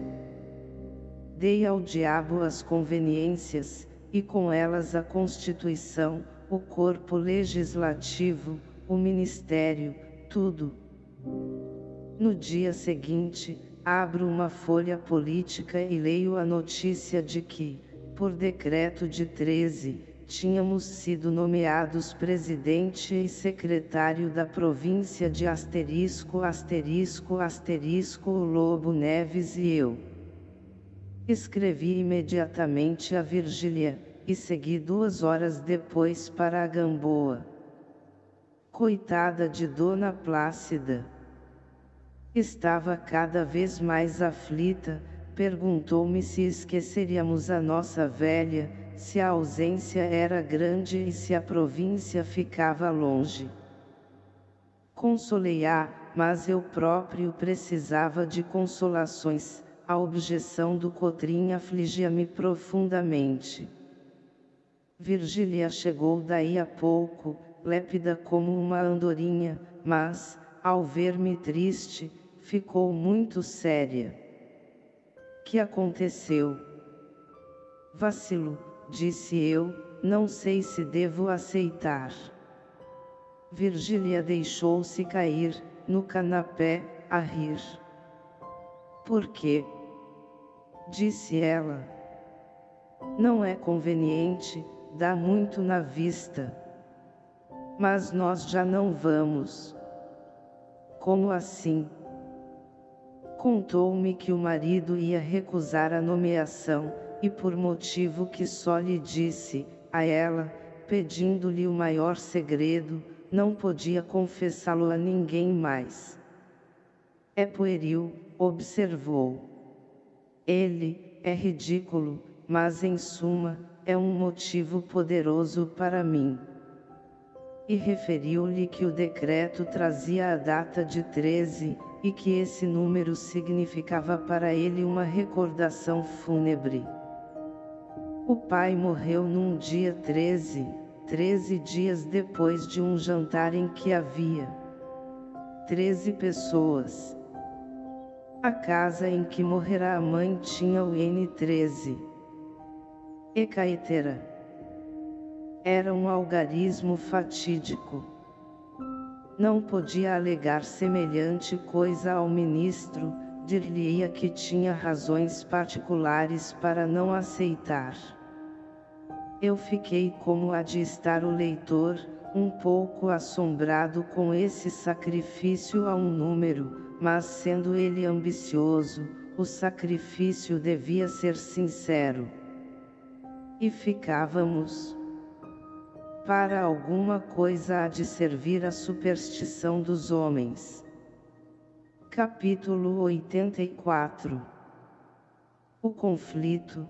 Dei ao diabo as conveniências, e com elas a Constituição, o corpo legislativo, o ministério, tudo. No dia seguinte, abro uma folha política e leio a notícia de que, por decreto de 13, tínhamos sido nomeados presidente e secretário da província de asterisco asterisco asterisco o Lobo Neves e eu. Escrevi imediatamente a Virgília, e segui duas horas depois para a Gamboa. Coitada de Dona Plácida. Estava cada vez mais aflita, perguntou-me se esqueceríamos a nossa velha, se a ausência era grande e se a província ficava longe. Consolei-a, mas eu próprio precisava de consolações, a objeção do Cotrim afligia-me profundamente. Virgília chegou daí a pouco, lépida como uma andorinha, mas, ao ver-me triste, ficou muito séria. Que aconteceu? Vacilo, disse eu, não sei se devo aceitar. Virgília deixou-se cair, no canapé, a rir. Por quê? Disse ela. Não é conveniente, dá muito na vista. Mas nós já não vamos. Como assim? Contou-me que o marido ia recusar a nomeação, e por motivo que só lhe disse, a ela, pedindo-lhe o maior segredo, não podia confessá-lo a ninguém mais. É pueril, observou. Ele, é ridículo, mas em suma, é um motivo poderoso para mim. E referiu-lhe que o decreto trazia a data de 13, e que esse número significava para ele uma recordação fúnebre. O pai morreu num dia 13, 13 dias depois de um jantar em que havia 13 pessoas. A casa em que morrerá a mãe tinha o N13. Ecaetera. Era um algarismo fatídico. Não podia alegar semelhante coisa ao ministro, dir-lhe-ia que tinha razões particulares para não aceitar. Eu fiquei como há de estar o leitor, um pouco assombrado com esse sacrifício a um número, mas sendo ele ambicioso, o sacrifício devia ser sincero e ficávamos. Para alguma coisa há de servir a superstição dos homens. Capítulo 84 O conflito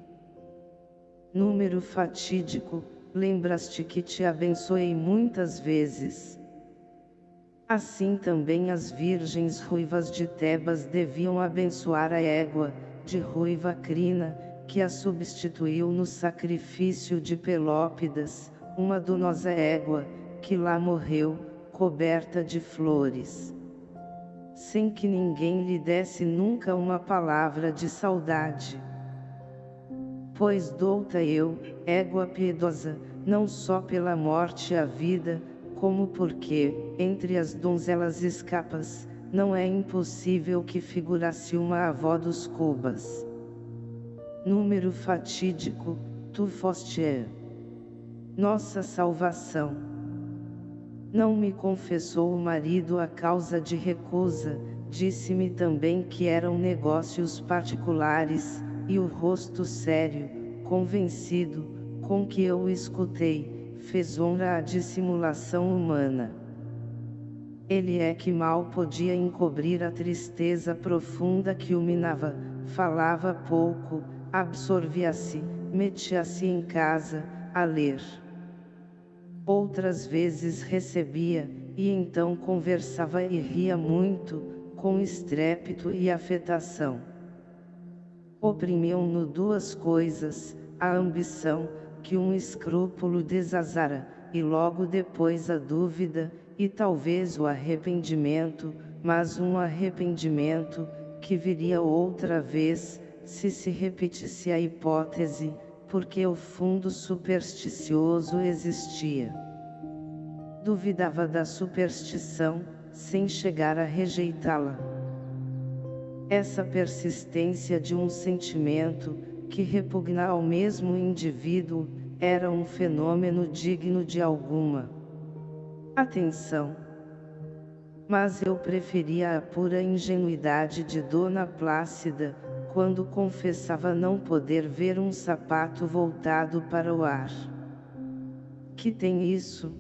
Número fatídico, lembraste que te abençoei muitas vezes. Assim também as virgens ruivas de Tebas deviam abençoar a égua, de ruiva crina, que a substituiu no sacrifício de Pelópidas, uma donosa égua, que lá morreu, coberta de flores. Sem que ninguém lhe desse nunca uma palavra de saudade. Pois douta eu, égua piedosa, não só pela morte a vida, como porque, entre as donzelas escapas, não é impossível que figurasse uma avó dos cubas. Número fatídico, tu foste nossa salvação. Não me confessou o marido a causa de recusa, disse-me também que eram negócios particulares, e o rosto sério, convencido, com que eu escutei, fez honra à dissimulação humana. Ele é que mal podia encobrir a tristeza profunda que o minava, falava pouco, absorvia-se, metia-se em casa, a ler. Outras vezes recebia, e então conversava e ria muito, com estrépito e afetação. Oprimiam-no duas coisas, a ambição, que um escrúpulo desazara, e logo depois a dúvida, e talvez o arrependimento, mas um arrependimento, que viria outra vez, se se repetisse a hipótese, porque o fundo supersticioso existia. Duvidava da superstição, sem chegar a rejeitá-la. Essa persistência de um sentimento, que repugna ao mesmo indivíduo, era um fenômeno digno de alguma atenção. Mas eu preferia a pura ingenuidade de Dona Plácida, quando confessava não poder ver um sapato voltado para o ar. Que tem isso?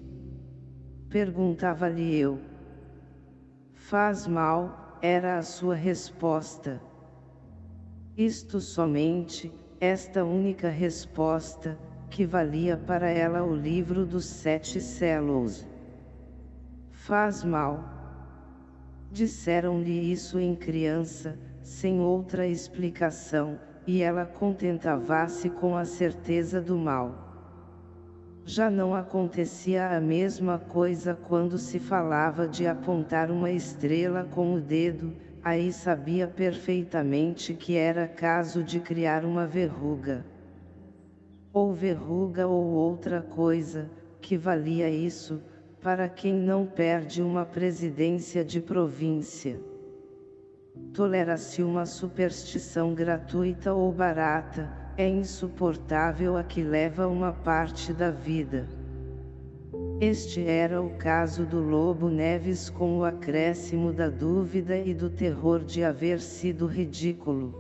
Perguntava-lhe eu. Faz mal, era a sua resposta. Isto somente, esta única resposta, que valia para ela o livro dos sete sélos. Faz mal. Disseram-lhe isso em criança, sem outra explicação, e ela contentava-se com a certeza do mal. Já não acontecia a mesma coisa quando se falava de apontar uma estrela com o dedo, aí sabia perfeitamente que era caso de criar uma verruga. Ou verruga ou outra coisa, que valia isso, para quem não perde uma presidência de província. Tolera-se uma superstição gratuita ou barata, é insuportável a que leva uma parte da vida. Este era o caso do Lobo Neves com o acréscimo da dúvida e do terror de haver sido ridículo.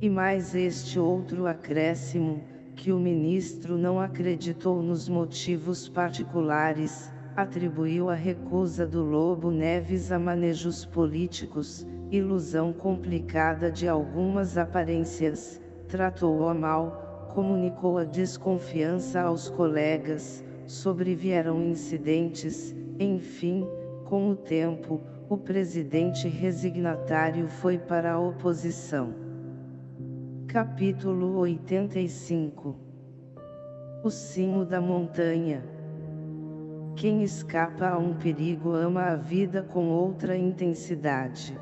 E mais este outro acréscimo, que o ministro não acreditou nos motivos particulares, atribuiu a recusa do Lobo Neves a manejos políticos, ilusão complicada de algumas aparências, tratou-o mal, comunicou a desconfiança aos colegas, sobrevieram incidentes, enfim, com o tempo, o presidente resignatário foi para a oposição. Capítulo 85 O cimo da montanha quem escapa a um perigo ama a vida com outra intensidade.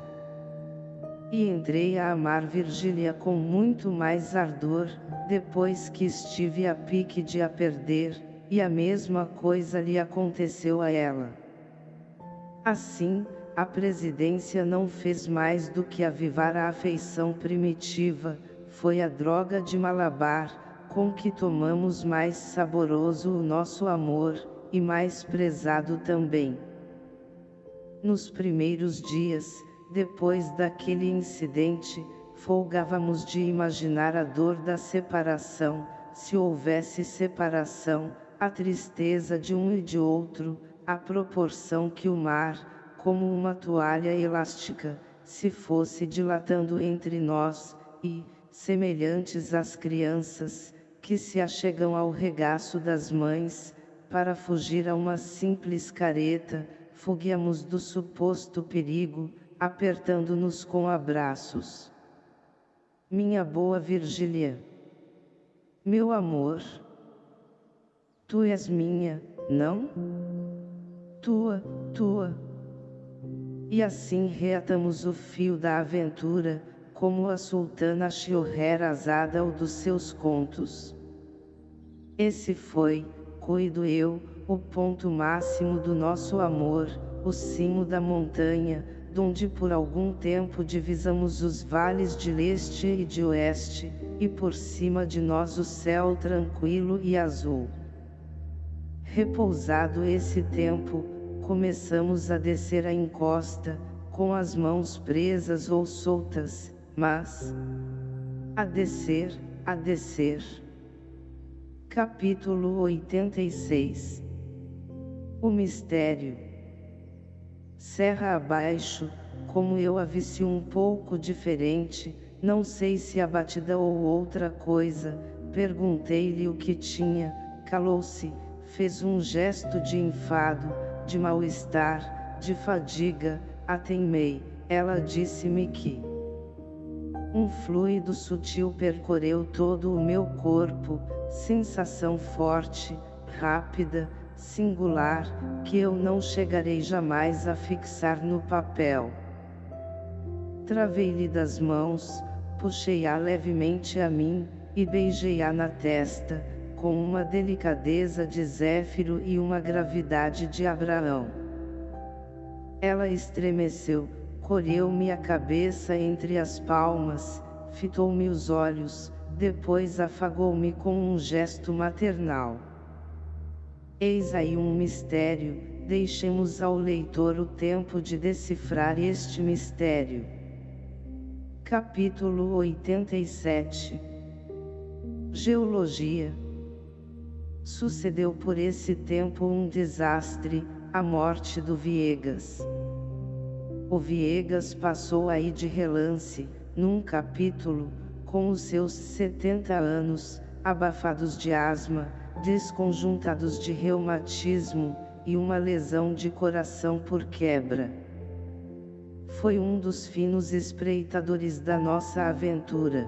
E entrei a amar Virgília com muito mais ardor, depois que estive a pique de a perder, e a mesma coisa lhe aconteceu a ela. Assim, a presidência não fez mais do que avivar a afeição primitiva, foi a droga de Malabar, com que tomamos mais saboroso o nosso amor, e mais prezado também. Nos primeiros dias, depois daquele incidente, folgávamos de imaginar a dor da separação, se houvesse separação, a tristeza de um e de outro, à proporção que o mar, como uma toalha elástica, se fosse dilatando entre nós, e, semelhantes às crianças, que se achegam ao regaço das mães, para fugir a uma simples careta, fuguemos do suposto perigo, apertando-nos com abraços. Minha boa Virgília. Meu amor. Tu és minha, não? Tua, tua. E assim reatamos o fio da aventura, como a sultana Shioherazada ou dos seus contos. Esse foi, cuido eu, o ponto máximo do nosso amor, o cimo da montanha, donde por algum tempo divisamos os vales de leste e de oeste, e por cima de nós o céu tranquilo e azul. Repousado esse tempo, começamos a descer a encosta, com as mãos presas ou soltas, mas... A descer, a descer. Capítulo 86 O Mistério Serra abaixo, como eu a visse um pouco diferente, não sei se abatida ou outra coisa, perguntei-lhe o que tinha, calou-se, fez um gesto de enfado, de mal-estar, de fadiga, ateimei, ela disse-me que um fluido sutil percorreu todo o meu corpo, sensação forte, rápida, singular, que eu não chegarei jamais a fixar no papel. Travei-lhe das mãos, puxei-a levemente a mim, e beijei-a na testa, com uma delicadeza de Zéfiro e uma gravidade de Abraão. Ela estremeceu, colheu-me a cabeça entre as palmas, fitou-me os olhos, depois afagou-me com um gesto maternal. Eis aí um mistério, deixemos ao leitor o tempo de decifrar este mistério. Capítulo 87 Geologia Sucedeu por esse tempo um desastre, a morte do Viegas. O Viegas passou aí de relance, num capítulo, com os seus 70 anos, abafados de asma, desconjuntados de reumatismo, e uma lesão de coração por quebra. Foi um dos finos espreitadores da nossa aventura.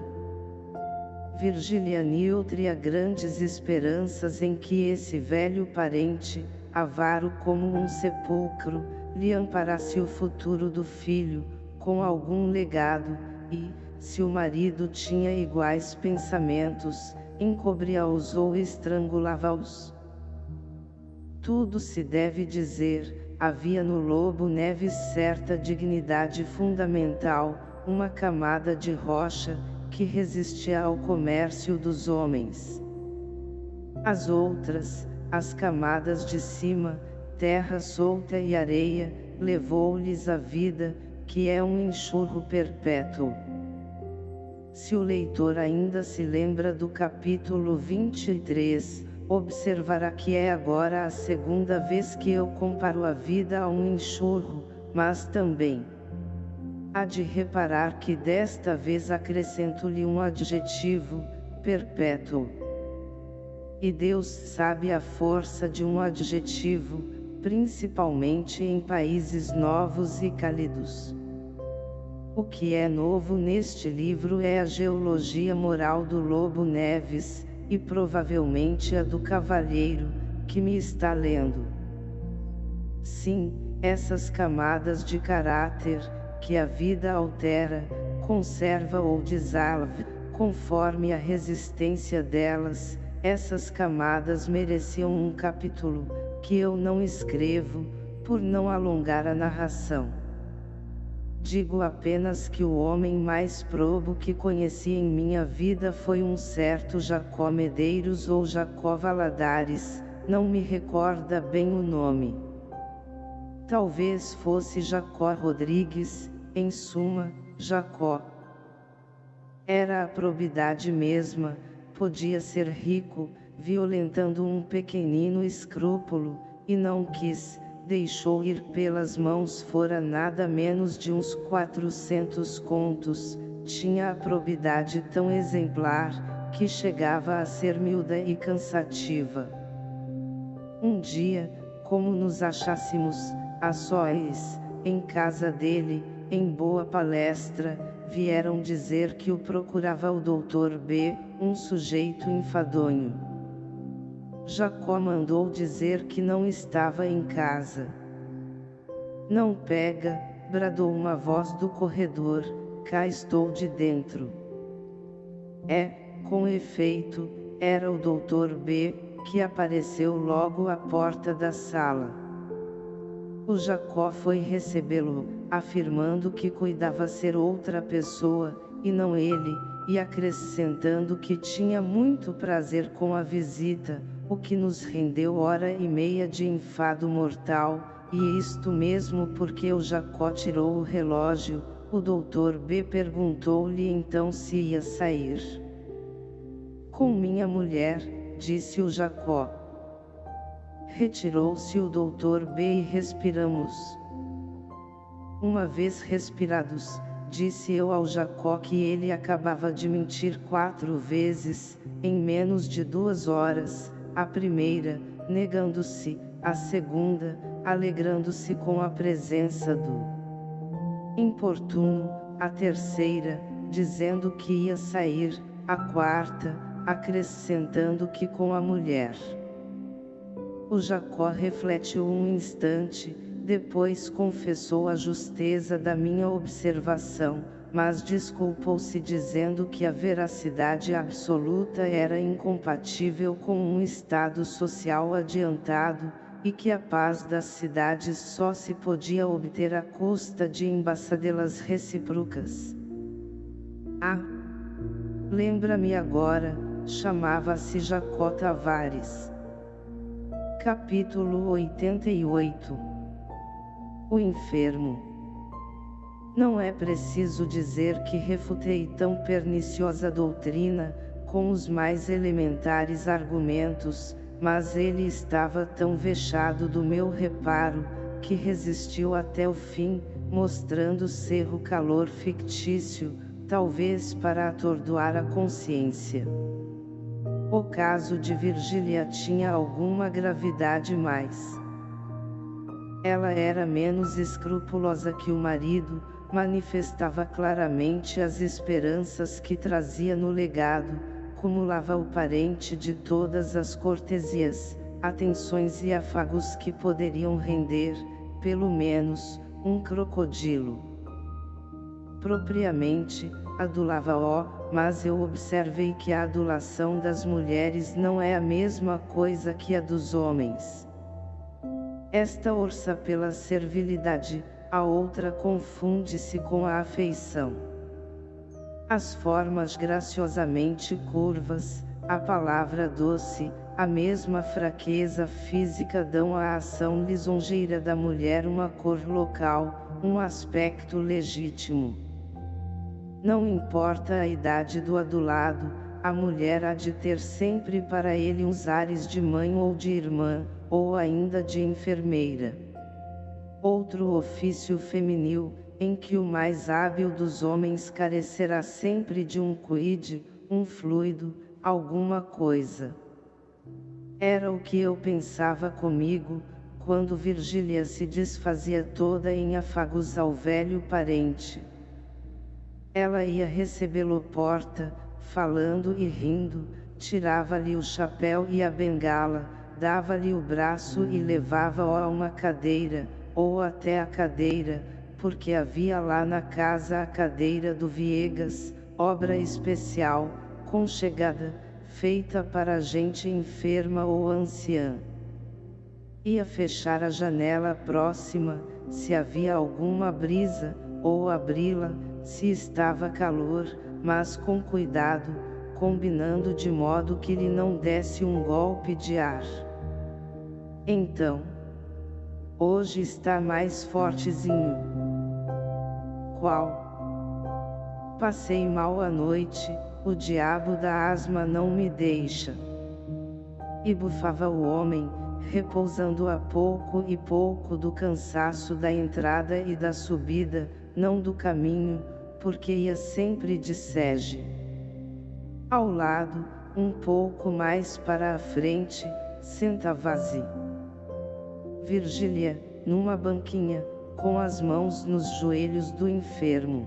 Virgilia nutria grandes esperanças em que esse velho parente, avaro como um sepulcro, lhe amparasse o futuro do filho, com algum legado, e, se o marido tinha iguais pensamentos, encobria-os ou estrangulava-os. Tudo se deve dizer, havia no Lobo Neves certa dignidade fundamental, uma camada de rocha, que resistia ao comércio dos homens. As outras, as camadas de cima, terra solta e areia, levou-lhes a vida, que é um enxurro perpétuo. Se o leitor ainda se lembra do capítulo 23, observará que é agora a segunda vez que eu comparo a vida a um enxurro, mas também há de reparar que desta vez acrescento-lhe um adjetivo, perpétuo. E Deus sabe a força de um adjetivo, principalmente em países novos e cálidos. O que é novo neste livro é a geologia moral do Lobo Neves, e provavelmente a do cavalheiro, que me está lendo. Sim, essas camadas de caráter, que a vida altera, conserva ou desalva, conforme a resistência delas, essas camadas mereciam um capítulo, que eu não escrevo, por não alongar a narração. Digo apenas que o homem mais probo que conheci em minha vida foi um certo Jacó Medeiros ou Jacó Valadares, não me recorda bem o nome. Talvez fosse Jacó Rodrigues, em suma, Jacó. Era a probidade mesma, podia ser rico, violentando um pequenino escrúpulo, e não quis, deixou ir pelas mãos fora nada menos de uns quatrocentos contos, tinha a probidade tão exemplar, que chegava a ser miúda e cansativa. Um dia, como nos achássemos, a sóis, em casa dele, em boa palestra, vieram dizer que o procurava o doutor B, um sujeito enfadonho. Jacó mandou dizer que não estava em casa. Não pega, bradou uma voz do corredor, cá estou de dentro. É, com efeito, era o doutor B, que apareceu logo à porta da sala. O Jacó foi recebê-lo, afirmando que cuidava ser outra pessoa, e não ele, e acrescentando que tinha muito prazer com a visita, o que nos rendeu hora e meia de enfado mortal, e isto mesmo porque o Jacó tirou o relógio, o doutor B perguntou-lhe então se ia sair. Com minha mulher, disse o Jacó. Retirou-se o doutor B e respiramos. Uma vez respirados, disse eu ao Jacó que ele acabava de mentir quatro vezes, em menos de duas horas, a primeira, negando-se, a segunda, alegrando-se com a presença do importuno, a terceira, dizendo que ia sair, a quarta, acrescentando que com a mulher. O Jacó refletiu um instante, depois confessou a justeza da minha observação, mas desculpou-se dizendo que a veracidade absoluta era incompatível com um estado social adiantado, e que a paz das cidades só se podia obter à custa de embaçadelas recíprocas. Ah! Lembra-me agora, chamava-se Jacó Tavares. Capítulo 88 O enfermo Não é preciso dizer que refutei tão perniciosa doutrina, com os mais elementares argumentos, mas ele estava tão vexado do meu reparo, que resistiu até o fim, mostrando ser o calor fictício, talvez para atordoar a consciência. O caso de Virgília tinha alguma gravidade mais. Ela era menos escrupulosa que o marido, manifestava claramente as esperanças que trazia no legado, acumulava o parente de todas as cortesias, atenções e afagos que poderiam render, pelo menos, um crocodilo. Propriamente, adulava-o, mas eu observei que a adulação das mulheres não é a mesma coisa que a dos homens. Esta orça pela servilidade, a outra confunde-se com a afeição. As formas graciosamente curvas, a palavra doce, a mesma fraqueza física dão à ação lisonjeira da mulher uma cor local, um aspecto legítimo. Não importa a idade do adulado, a mulher há de ter sempre para ele uns ares de mãe ou de irmã, ou ainda de enfermeira. Outro ofício feminil, em que o mais hábil dos homens carecerá sempre de um quid, um fluido, alguma coisa. Era o que eu pensava comigo, quando Virgília se desfazia toda em afagos ao velho parente. Ela ia recebê-lo porta, falando e rindo, tirava-lhe o chapéu e a bengala, dava-lhe o braço e levava-o a uma cadeira, ou até a cadeira, porque havia lá na casa a cadeira do Viegas, obra especial, conchegada, feita para gente enferma ou anciã. Ia fechar a janela próxima, se havia alguma brisa, ou abri-la, se estava calor, mas com cuidado, combinando de modo que lhe não desse um golpe de ar. Então, hoje está mais fortezinho. Qual? Passei mal a noite, o diabo da asma não me deixa. E bufava o homem, repousando a pouco e pouco do cansaço da entrada e da subida, não do caminho, porque ia sempre de sege. Ao lado, um pouco mais para a frente, sentava-se. Virgília, numa banquinha, com as mãos nos joelhos do enfermo.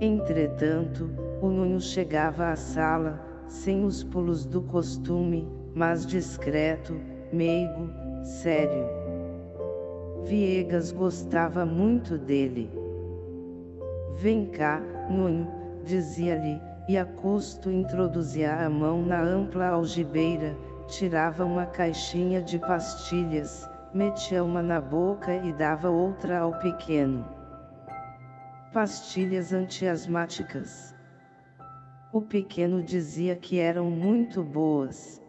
Entretanto, o Nunho chegava à sala, sem os pulos do costume, mas discreto, meigo, sério. Viegas gostava muito dele. Vem cá, Nunho, dizia-lhe, e a custo introduzia a mão na ampla algibeira, tirava uma caixinha de pastilhas, metia uma na boca e dava outra ao pequeno. Pastilhas antiasmáticas. O pequeno dizia que eram muito boas.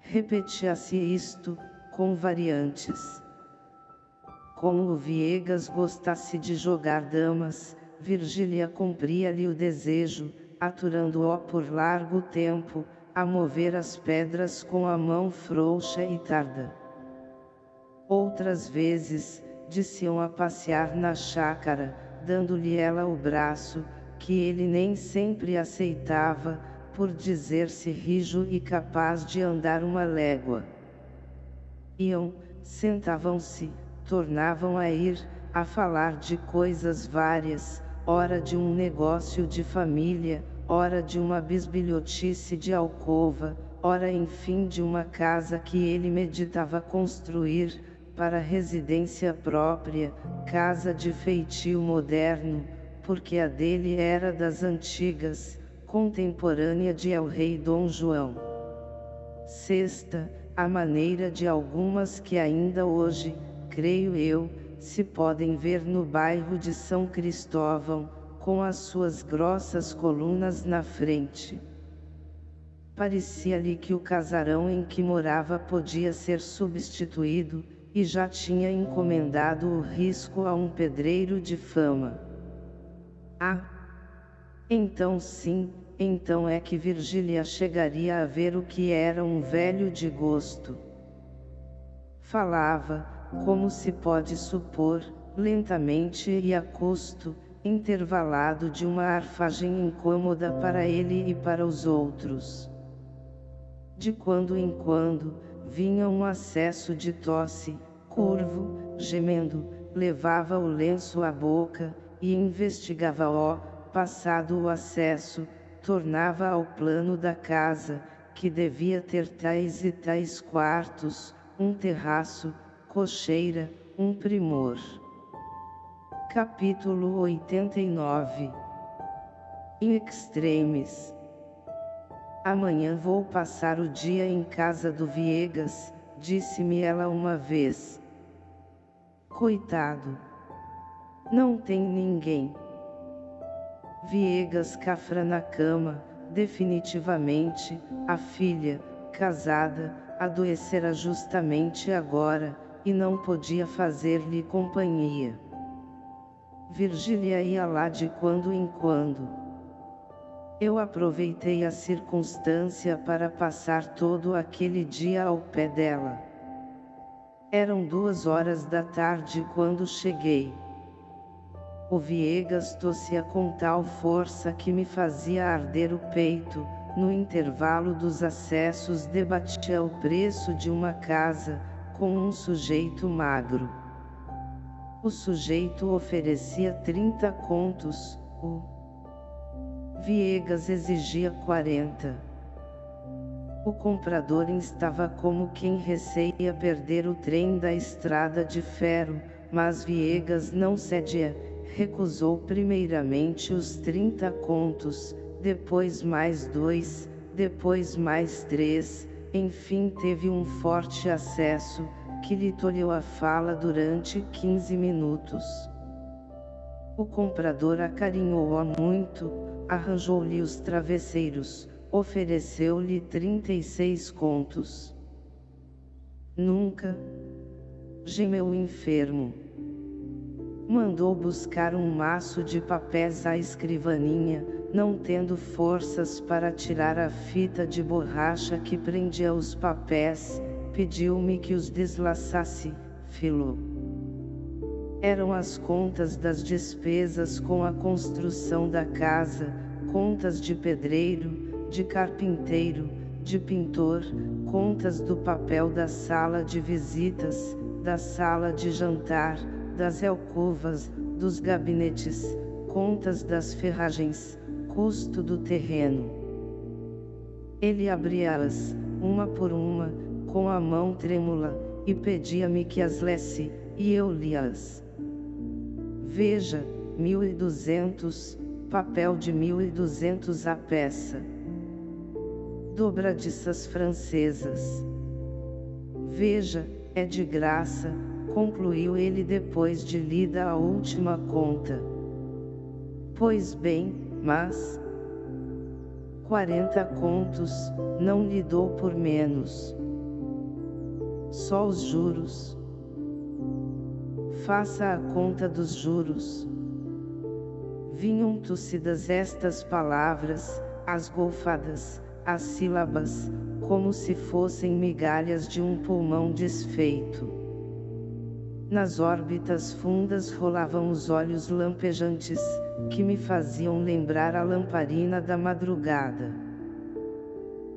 Repetia-se isto, com variantes. Como o Viegas gostasse de jogar damas, Virgília cumpria-lhe o desejo, aturando-o por largo tempo, a mover as pedras com a mão frouxa e tarda. Outras vezes, desciam a passear na chácara, dando-lhe ela o braço, que ele nem sempre aceitava, por dizer-se rijo e capaz de andar uma légua. Iam, sentavam-se, tornavam a ir, a falar de coisas várias, ora de um negócio de família, ora de uma bisbilhotice de alcova, ora enfim de uma casa que ele meditava construir, para residência própria, casa de feitio moderno, porque a dele era das antigas, contemporânea de El Rei Dom João. Sexta, a maneira de algumas que ainda hoje, creio eu, se podem ver no bairro de São Cristóvão, com as suas grossas colunas na frente. Parecia-lhe que o casarão em que morava podia ser substituído, e já tinha encomendado o risco a um pedreiro de fama. Ah! Então sim, então é que Virgília chegaria a ver o que era um velho de gosto. Falava, como se pode supor, lentamente e a custo, intervalado de uma arfagem incômoda para ele e para os outros. De quando em quando, vinha um acesso de tosse, curvo, gemendo, levava o lenço à boca, e investigava-o, passado o acesso, tornava ao plano da casa, que devia ter tais e tais quartos, um terraço, cocheira, um primor. Capítulo 89 In extremis Amanhã vou passar o dia em casa do Viegas, disse-me ela uma vez. Coitado! Não tem ninguém. Viegas cafra na cama, definitivamente, a filha, casada, adoecera justamente agora, e não podia fazer-lhe companhia. Virgília ia lá de quando em quando. Eu aproveitei a circunstância para passar todo aquele dia ao pé dela. Eram duas horas da tarde quando cheguei. O Viegas tossia com tal força que me fazia arder o peito, no intervalo dos acessos debatia o preço de uma casa, com um sujeito magro. O sujeito oferecia 30 contos, o Viegas exigia 40. O comprador estava como quem receia perder o trem da estrada de ferro, mas Viegas não cedia, recusou primeiramente os 30 contos, depois mais dois, depois mais três, enfim teve um forte acesso, que lhe tolheu a fala durante 15 minutos. O comprador acarinhou-a muito, arranjou-lhe os travesseiros, ofereceu-lhe 36 contos. Nunca, gemeu o enfermo. Mandou buscar um maço de papéis à escrivaninha, não tendo forças para tirar a fita de borracha que prendia os papéis, pediu-me que os deslaçasse, filo. Eram as contas das despesas com a construção da casa, contas de pedreiro, de carpinteiro, de pintor, contas do papel da sala de visitas, da sala de jantar, das alcovas, dos gabinetes, contas das ferragens, custo do terreno. Ele abria-as, uma por uma, com a mão trêmula, e pedia-me que as lesse, e eu lia-as. Veja, mil e duzentos, papel de mil e duzentos a peça. Dobradiças francesas. Veja, é de graça, concluiu ele depois de lida a última conta. Pois bem, mas... Quarenta contos, não lhe dou por menos. Só os juros. Faça a conta dos juros. Vinham tossidas estas palavras, as golfadas, as sílabas, como se fossem migalhas de um pulmão desfeito. Nas órbitas fundas rolavam os olhos lampejantes, que me faziam lembrar a lamparina da madrugada.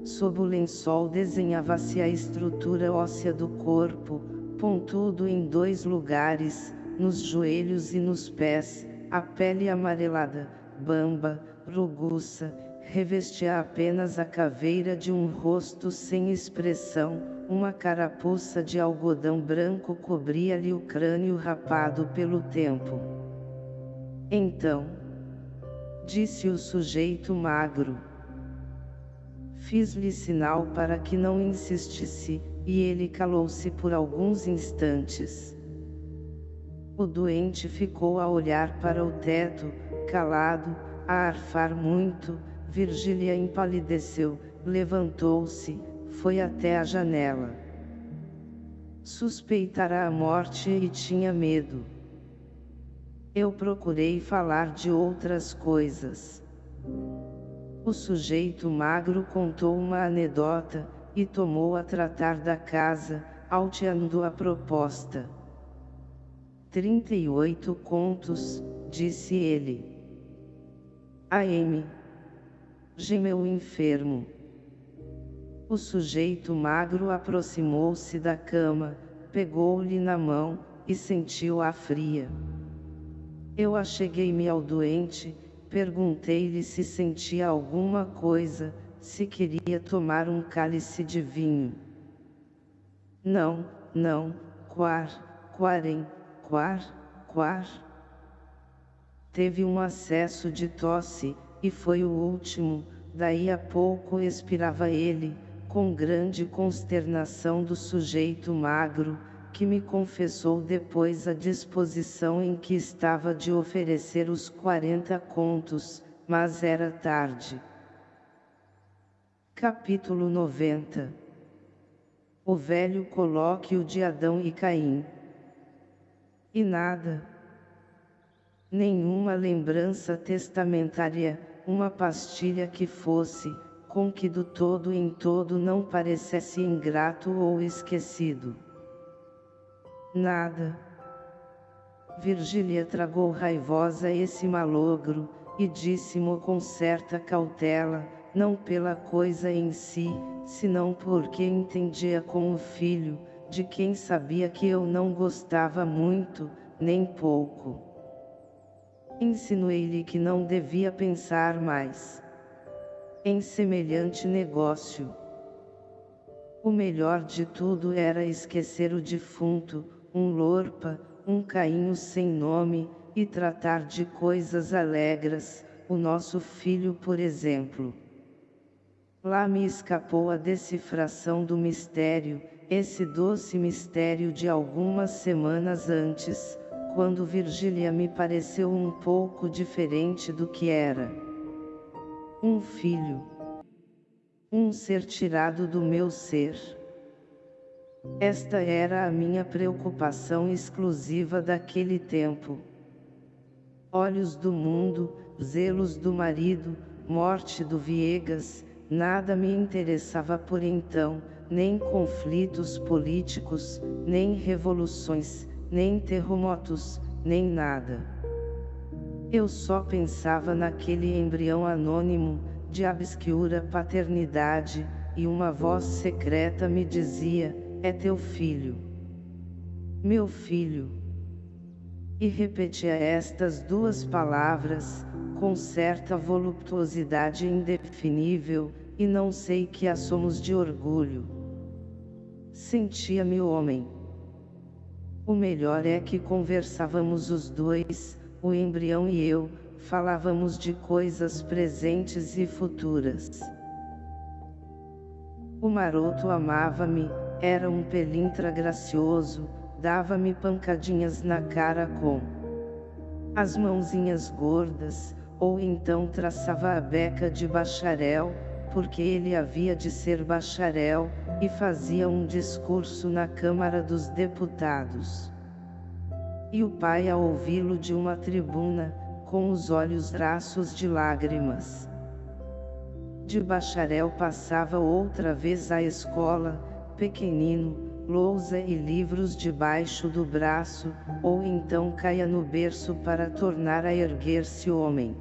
Sob o lençol desenhava-se a estrutura óssea do corpo, pontudo em dois lugares, nos joelhos e nos pés, a pele amarelada, bamba, ruguça, revestia apenas a caveira de um rosto sem expressão, uma carapuça de algodão branco cobria-lhe o crânio rapado pelo tempo. Então, disse o sujeito magro. Fiz-lhe sinal para que não insistisse, e ele calou-se por alguns instantes. O doente ficou a olhar para o teto, calado, a arfar muito, Virgília empalideceu, levantou-se, foi até a janela. Suspeitara a morte e tinha medo. Eu procurei falar de outras coisas. O sujeito magro contou uma anedota, e tomou a tratar da casa, alteando a proposta. Trinta e oito contos, disse ele. A.M gemeu enfermo. O sujeito magro aproximou-se da cama, pegou-lhe na mão, e sentiu-a fria. Eu acheguei-me ao doente, perguntei-lhe se sentia alguma coisa, se queria tomar um cálice de vinho. Não, não, quar, quarem, quar, quar. Teve um acesso de tosse, e foi o último, daí a pouco expirava ele, com grande consternação do sujeito magro, que me confessou depois a disposição em que estava de oferecer os quarenta contos, mas era tarde. Capítulo 90 O velho colóquio de Adão e Caim E nada. Nenhuma lembrança testamentária, uma pastilha que fosse, com que do todo em todo não parecesse ingrato ou esquecido. Nada. Virgília tragou raivosa esse malogro, e disse-mo com certa cautela, não pela coisa em si, senão porque entendia com o filho, de quem sabia que eu não gostava muito, nem pouco. Insinuei-lhe que não devia pensar mais em semelhante negócio. O melhor de tudo era esquecer o defunto, um lorpa, um cainho sem nome, e tratar de coisas alegres, o nosso filho por exemplo. Lá me escapou a decifração do mistério, esse doce mistério de algumas semanas antes, quando Virgília me pareceu um pouco diferente do que era. Um filho. Um ser tirado do meu ser. Esta era a minha preocupação exclusiva daquele tempo. Olhos do mundo, zelos do marido, morte do Viegas, nada me interessava por então, nem conflitos políticos, nem revoluções, nem terremotos, nem nada. Eu só pensava naquele embrião anônimo, de obscura paternidade, e uma voz secreta me dizia, é teu filho. Meu filho. E repetia estas duas palavras, com certa voluptuosidade indefinível, e não sei que assomos de orgulho. Sentia-me homem. O melhor é que conversávamos os dois, o embrião e eu, falávamos de coisas presentes e futuras. O maroto amava-me, era um pelintra gracioso, dava-me pancadinhas na cara com as mãozinhas gordas, ou então traçava a beca de bacharel, porque ele havia de ser bacharel, e fazia um discurso na Câmara dos Deputados. E o pai a ouvi-lo de uma tribuna, com os olhos raços de lágrimas. De bacharel passava outra vez à escola, pequenino, lousa e livros debaixo do braço, ou então caia no berço para tornar a erguer-se homem.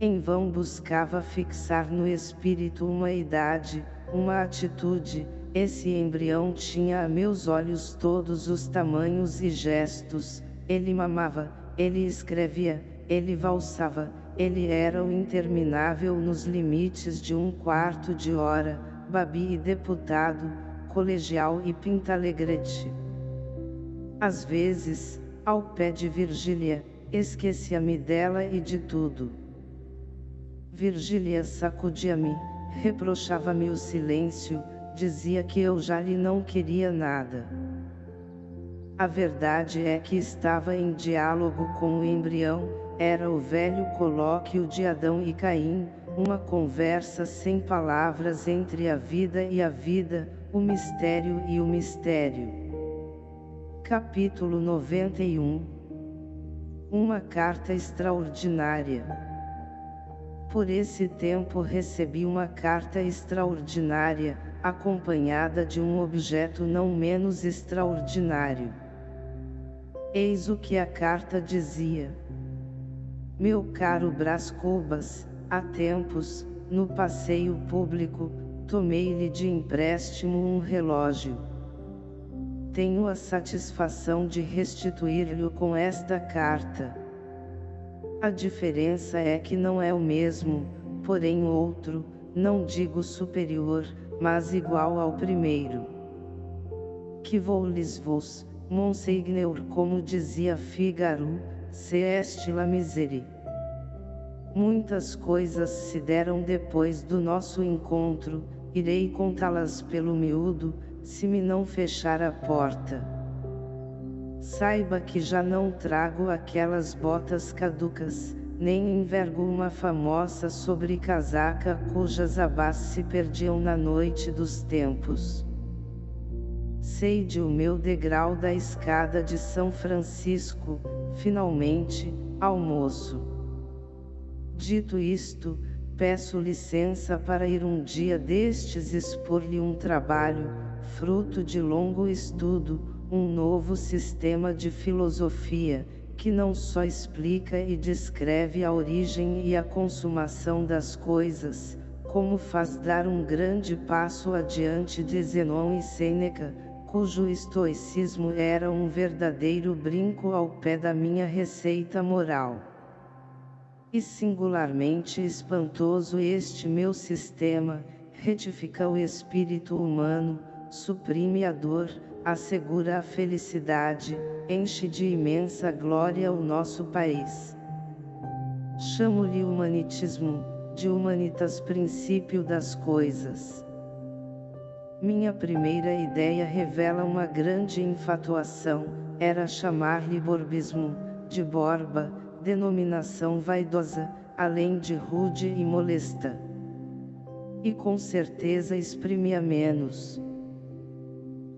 Em vão buscava fixar no espírito uma idade, uma atitude, esse embrião tinha a meus olhos todos os tamanhos e gestos, ele mamava, ele escrevia, ele valsava, ele era o interminável nos limites de um quarto de hora, babi e deputado, colegial e pintalegrete. Às vezes, ao pé de Virgília, esquecia-me dela e de tudo. Virgília sacudia-me, reprochava-me o silêncio, dizia que eu já lhe não queria nada. A verdade é que estava em diálogo com o embrião, era o velho colóquio de Adão e Caim, uma conversa sem palavras entre a vida e a vida, o mistério e o mistério. Capítulo 91 Uma carta extraordinária por esse tempo recebi uma carta extraordinária, acompanhada de um objeto não menos extraordinário. Eis o que a carta dizia. Meu caro Brás Cubas, há tempos, no passeio público, tomei-lhe de empréstimo um relógio. Tenho a satisfação de restituir-lhe com esta carta. A diferença é que não é o mesmo, porém outro, não digo superior, mas igual ao primeiro. Que vou-lhes vos, Monseigneur como dizia Figaro, se est la miserie. Muitas coisas se deram depois do nosso encontro, irei contá-las pelo miúdo, se me não fechar a porta. Saiba que já não trago aquelas botas caducas, nem envergo uma famosa sobrecasaca cujas abas se perdiam na noite dos tempos. Sei de o meu degrau da escada de São Francisco, finalmente, almoço. Dito isto, peço licença para ir um dia destes expor-lhe um trabalho, fruto de longo estudo, um novo sistema de filosofia, que não só explica e descreve a origem e a consumação das coisas, como faz dar um grande passo adiante de Zenon e Sêneca, cujo estoicismo era um verdadeiro brinco ao pé da minha receita moral. E singularmente espantoso este meu sistema, retifica o espírito humano, suprime a dor, assegura a felicidade, enche de imensa glória o nosso país. Chamo-lhe humanitismo, de humanitas princípio das coisas. Minha primeira ideia revela uma grande infatuação, era chamar-lhe borbismo, de borba, denominação vaidosa, além de rude e molesta. E com certeza exprimia menos.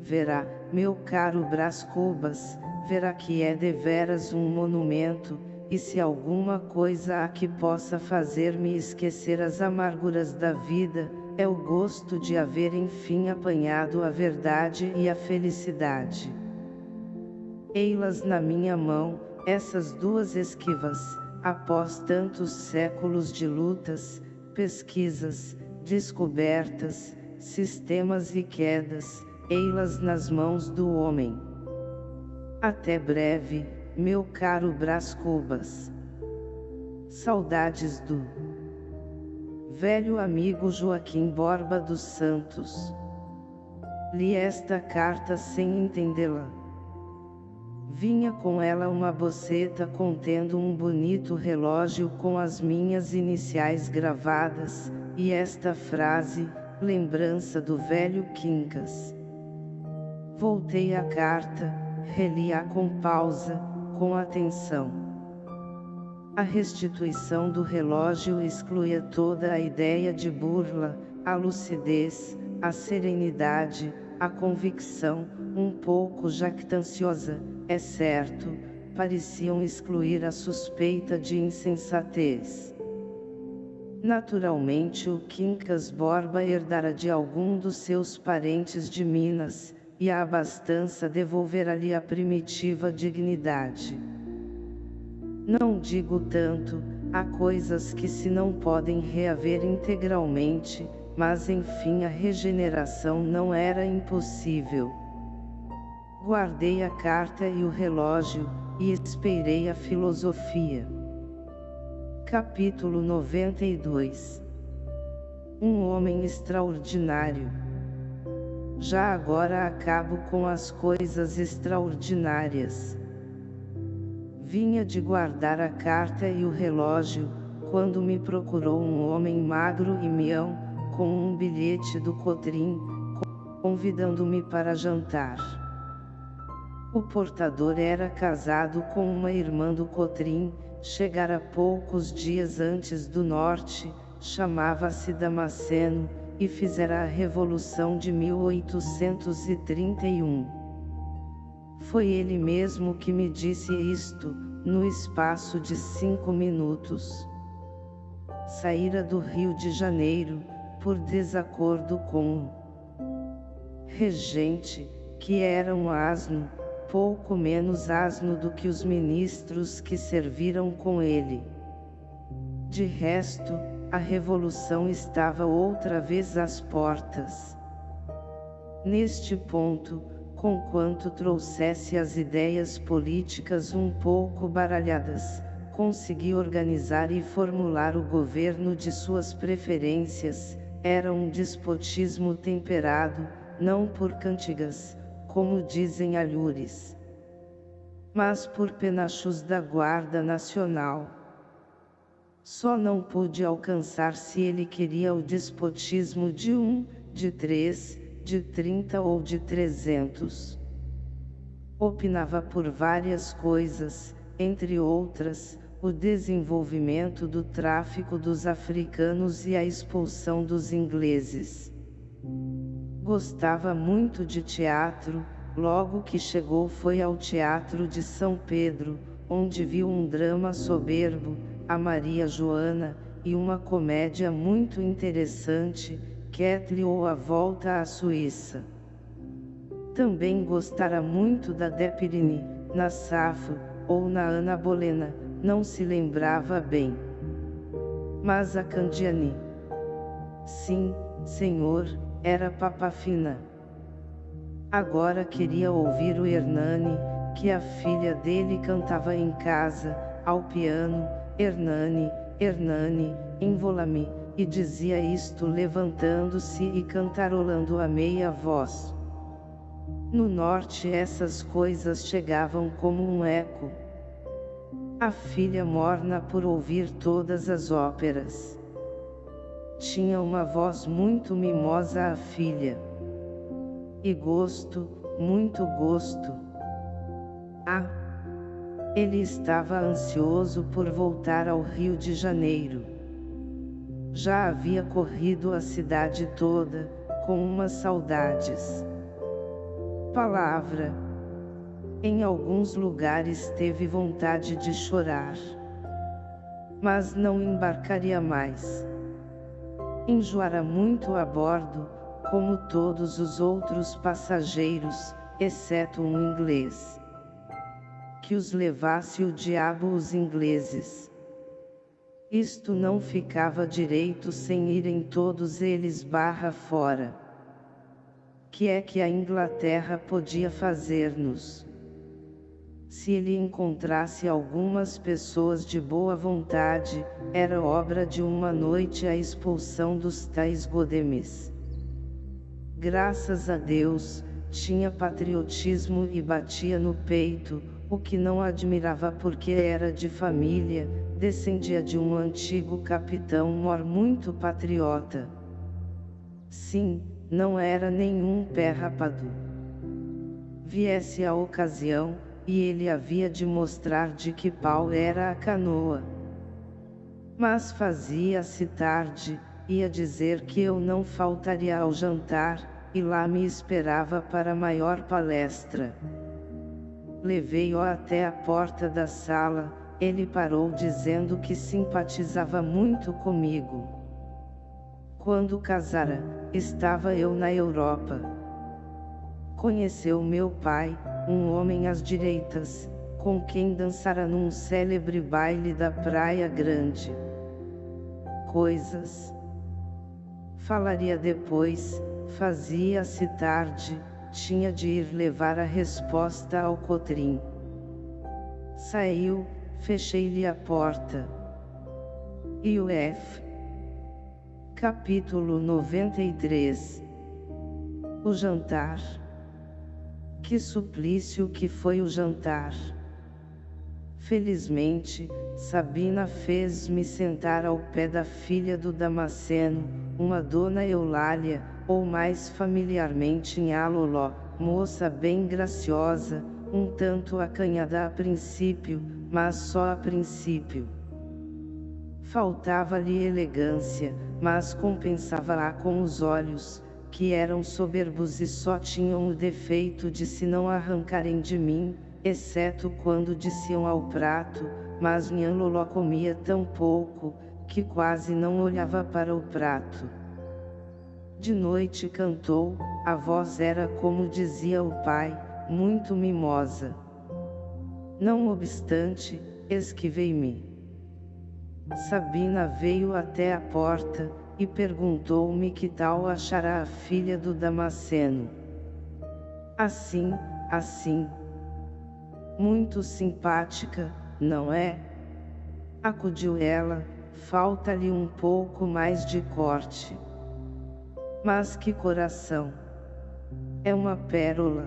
Verá, meu caro Brás Cubas, verá que é deveras um monumento, e se alguma coisa há que possa fazer-me esquecer as amarguras da vida, é o gosto de haver enfim apanhado a verdade e a felicidade. Ei-las na minha mão, Essas duas esquivas, após tantos séculos de lutas, pesquisas, descobertas, sistemas e quedas, ei-las nas mãos do homem. Até breve, meu caro Brás Cubas. Saudades do velho amigo Joaquim Borba dos Santos. Li esta carta sem entendê-la. Vinha com ela uma boceta contendo um bonito relógio com as minhas iniciais gravadas, e esta frase, lembrança do velho Quincas. Voltei a carta, reli-a com pausa, com atenção. A restituição do relógio excluía toda a ideia de burla, a lucidez, a serenidade, a convicção, um pouco jactanciosa, é certo, pareciam excluir a suspeita de insensatez. Naturalmente o Quincas Borba herdara de algum dos seus parentes de Minas, e a abastança devolverá-lhe a primitiva dignidade. Não digo tanto, há coisas que se não podem reaver integralmente, mas enfim a regeneração não era impossível. Guardei a carta e o relógio, e esperei a filosofia. Capítulo 92 Um homem extraordinário. Já agora acabo com as coisas extraordinárias. Vinha de guardar a carta e o relógio, quando me procurou um homem magro e mião, com um bilhete do Cotrim, convidando-me para jantar. O portador era casado com uma irmã do Cotrim, chegara poucos dias antes do norte, chamava-se Damasceno, e fizera a Revolução de 1831. Foi ele mesmo que me disse isto, no espaço de cinco minutos. Saíra do Rio de Janeiro, por desacordo com o regente, que era um asno, pouco menos asno do que os ministros que serviram com ele. De resto, a revolução estava outra vez às portas. Neste ponto, conquanto trouxesse as ideias políticas um pouco baralhadas, consegui organizar e formular o governo de suas preferências, era um despotismo temperado, não por cantigas, como dizem alhures, mas por penachos da Guarda Nacional. Só não pude alcançar se ele queria o despotismo de um, de três, de trinta ou de trezentos. Opinava por várias coisas, entre outras, o desenvolvimento do tráfico dos africanos e a expulsão dos ingleses. Gostava muito de teatro, logo que chegou foi ao Teatro de São Pedro, onde viu um drama soberbo, a Maria Joana, e uma comédia muito interessante, Ketley ou A Volta à Suíça. Também gostara muito da Depirini, na Safo, ou na Ana Bolena, não se lembrava bem. Mas a Candiani. Sim, senhor, era papafina. Agora queria ouvir o Hernani, que a filha dele cantava em casa, ao piano, Hernani, Hernani, envola-me, e dizia isto levantando-se e cantarolando a meia voz. No norte essas coisas chegavam como um eco. A filha morna por ouvir todas as óperas. Tinha uma voz muito mimosa a filha. E gosto, muito gosto. Ah! Ele estava ansioso por voltar ao Rio de Janeiro. Já havia corrido a cidade toda, com umas saudades. Palavra. Em alguns lugares teve vontade de chorar. Mas não embarcaria mais enjoara muito a bordo, como todos os outros passageiros, exceto um inglês. que os levasse o diabo os ingleses. Isto não ficava direito sem irem todos eles barra fora. Que é que a Inglaterra podia fazer-nos? Se ele encontrasse algumas pessoas de boa vontade, era obra de uma noite a expulsão dos tais godemes. Graças a Deus, tinha patriotismo e batia no peito, o que não admirava porque era de família, descendia de um antigo capitão mor muito patriota. Sim, não era nenhum pé rapado. Viesse a ocasião, e ele havia de mostrar de que pau era a canoa. Mas fazia-se tarde, ia dizer que eu não faltaria ao jantar, e lá me esperava para maior palestra. Levei-o até a porta da sala, ele parou dizendo que simpatizava muito comigo. Quando casara, estava eu na Europa. Conheceu meu pai, um homem às direitas, com quem dançara num célebre baile da Praia Grande. Coisas. Falaria depois, fazia-se tarde, tinha de ir levar a resposta ao Cotrim. Saiu, fechei-lhe a porta. E o F. Capítulo 93 O jantar que suplício que foi o jantar! Felizmente, Sabina fez-me sentar ao pé da filha do Damasceno, uma dona Eulália, ou mais familiarmente em Aloló, moça bem graciosa, um tanto acanhada a princípio, mas só a princípio. Faltava-lhe elegância, mas compensava-a com os olhos, que eram soberbos e só tinham o defeito de se não arrancarem de mim, exceto quando desciam ao prato, mas Nhanloló comia tão pouco, que quase não olhava para o prato. De noite cantou, a voz era como dizia o pai, muito mimosa. Não obstante, esquivei-me. Sabina veio até a porta, e perguntou-me que tal achará a filha do Damasceno. Assim, assim. Muito simpática, não é? Acudiu ela, falta-lhe um pouco mais de corte. Mas que coração! É uma pérola.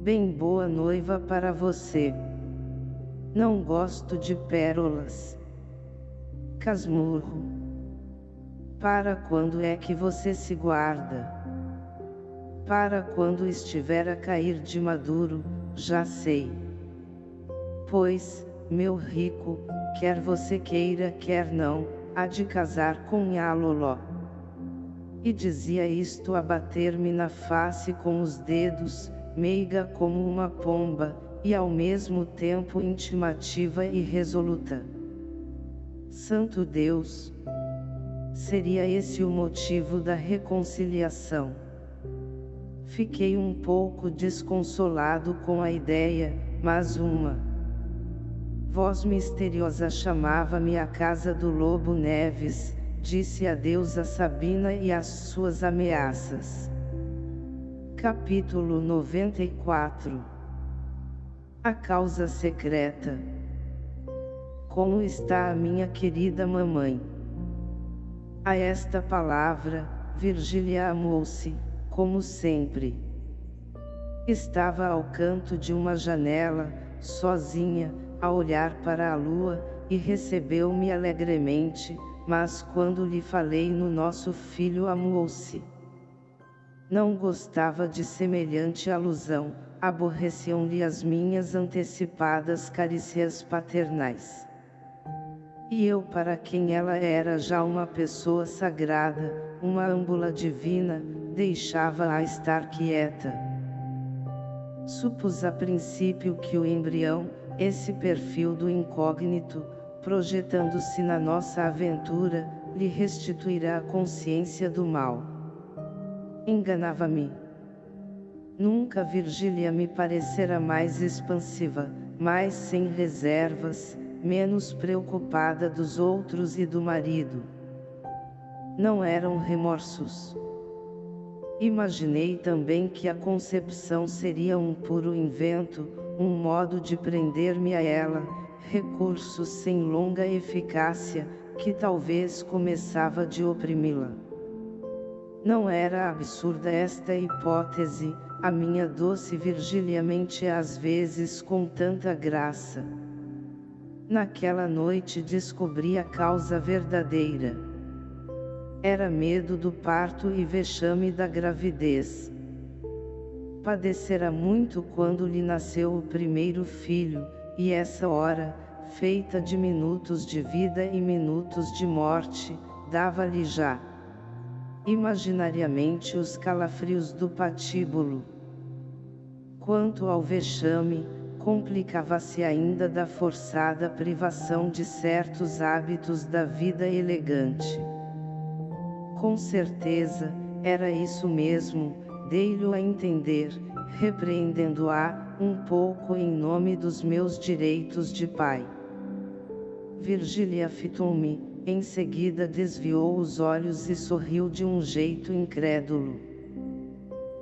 Bem boa noiva para você. Não gosto de pérolas. Casmurro. Para quando é que você se guarda? Para quando estiver a cair de maduro, já sei. Pois, meu rico, quer você queira quer não, há de casar com Yaloló. E dizia isto a bater-me na face com os dedos, meiga como uma pomba, e ao mesmo tempo intimativa e resoluta. Santo Deus! Seria esse o motivo da reconciliação. Fiquei um pouco desconsolado com a ideia, mas uma voz misteriosa chamava-me à casa do Lobo Neves, disse adeus a Sabina e às suas ameaças. Capítulo 94 A causa secreta Como está a minha querida mamãe? A esta palavra, Virgília amou-se, como sempre. Estava ao canto de uma janela, sozinha, a olhar para a lua, e recebeu-me alegremente, mas quando lhe falei no nosso filho amou-se. Não gostava de semelhante alusão, aborreciam-lhe as minhas antecipadas carícias paternais. E eu para quem ela era já uma pessoa sagrada, uma âmbula divina, deixava-a estar quieta. Supus a princípio que o embrião, esse perfil do incógnito, projetando-se na nossa aventura, lhe restituirá a consciência do mal. Enganava-me. Nunca Virgília me parecera mais expansiva, mais sem reservas, menos preocupada dos outros e do marido. Não eram remorsos. Imaginei também que a concepção seria um puro invento, um modo de prender-me a ela, recurso sem longa eficácia, que talvez começava de oprimi-la. Não era absurda esta hipótese, a minha doce Virgília mente às vezes com tanta graça. Naquela noite descobri a causa verdadeira. Era medo do parto e vexame da gravidez. Padecera muito quando lhe nasceu o primeiro filho, e essa hora, feita de minutos de vida e minutos de morte, dava-lhe já imaginariamente os calafrios do patíbulo. Quanto ao vexame, complicava-se ainda da forçada privação de certos hábitos da vida elegante. Com certeza, era isso mesmo, dei-lhe a entender, repreendendo-a, um pouco em nome dos meus direitos de pai. Virgília fitou-me, em seguida desviou os olhos e sorriu de um jeito incrédulo.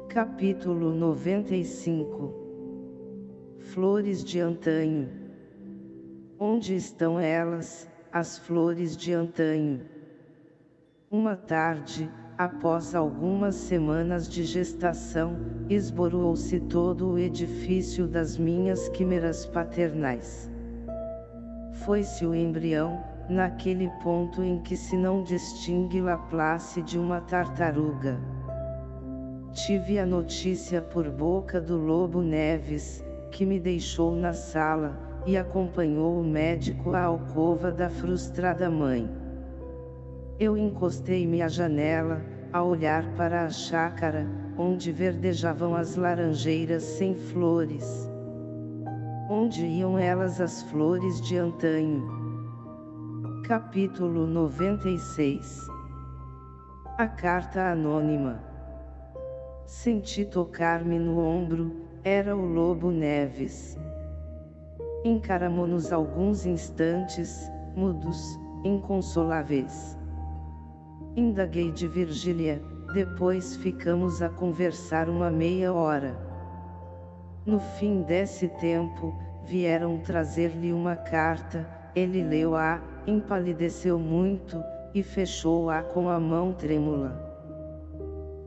Capítulo 95 Flores de antanho Onde estão elas, as flores de antanho? Uma tarde, após algumas semanas de gestação, esboroou-se todo o edifício das minhas quimeras paternais. Foi-se o embrião, naquele ponto em que se não distingue Laplace de uma tartaruga. Tive a notícia por boca do Lobo Neves, que me deixou na sala, e acompanhou o médico à alcova da frustrada mãe. Eu encostei-me à janela, a olhar para a chácara, onde verdejavam as laranjeiras sem flores. Onde iam elas as flores de antanho? Capítulo 96 A Carta Anônima Senti tocar-me no ombro, era o Lobo Neves. Encaramo-nos alguns instantes, mudos, inconsoláveis. Indaguei de Virgília, depois ficamos a conversar uma meia hora. No fim desse tempo, vieram trazer-lhe uma carta, ele leu-a, empalideceu muito, e fechou-a com a mão trêmula.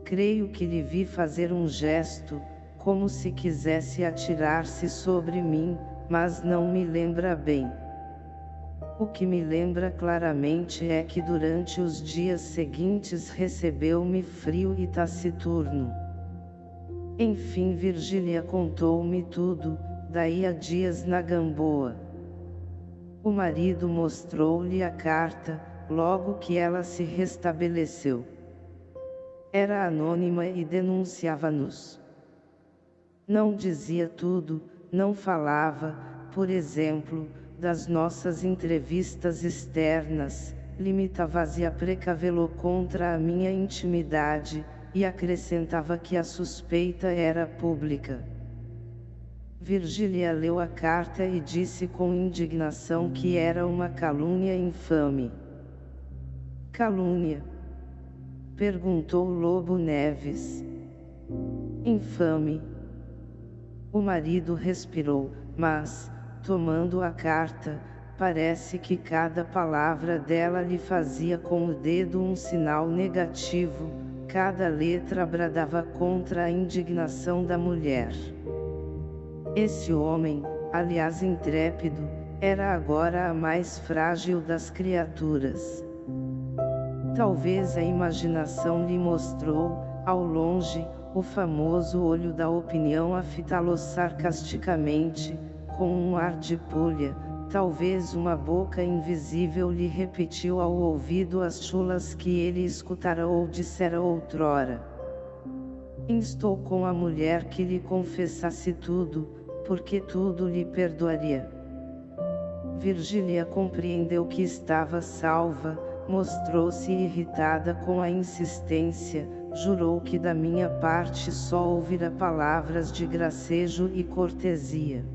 Creio que lhe vi fazer um gesto, como se quisesse atirar-se sobre mim, mas não me lembra bem. O que me lembra claramente é que durante os dias seguintes recebeu-me frio e taciturno. Enfim Virgília contou-me tudo, daí a dias na Gamboa. O marido mostrou-lhe a carta, logo que ela se restabeleceu. Era anônima e denunciava-nos. Não dizia tudo, não falava, por exemplo, das nossas entrevistas externas, limitava-se a precavê-lo contra a minha intimidade, e acrescentava que a suspeita era pública. Virgília leu a carta e disse com indignação que era uma calúnia infame. Calúnia? Perguntou Lobo Neves. Infame. O marido respirou, mas, tomando a carta, parece que cada palavra dela lhe fazia com o dedo um sinal negativo, cada letra bradava contra a indignação da mulher. Esse homem, aliás intrépido, era agora a mais frágil das criaturas. Talvez a imaginação lhe mostrou, ao longe, o famoso olho da opinião a fitá-lo sarcasticamente, com um ar de pulha, talvez uma boca invisível lhe repetiu ao ouvido as chulas que ele escutara ou dissera outrora. Instou com a mulher que lhe confessasse tudo, porque tudo lhe perdoaria. Virgília compreendeu que estava salva, mostrou-se irritada com a insistência, jurou que da minha parte só ouvira palavras de gracejo e cortesia.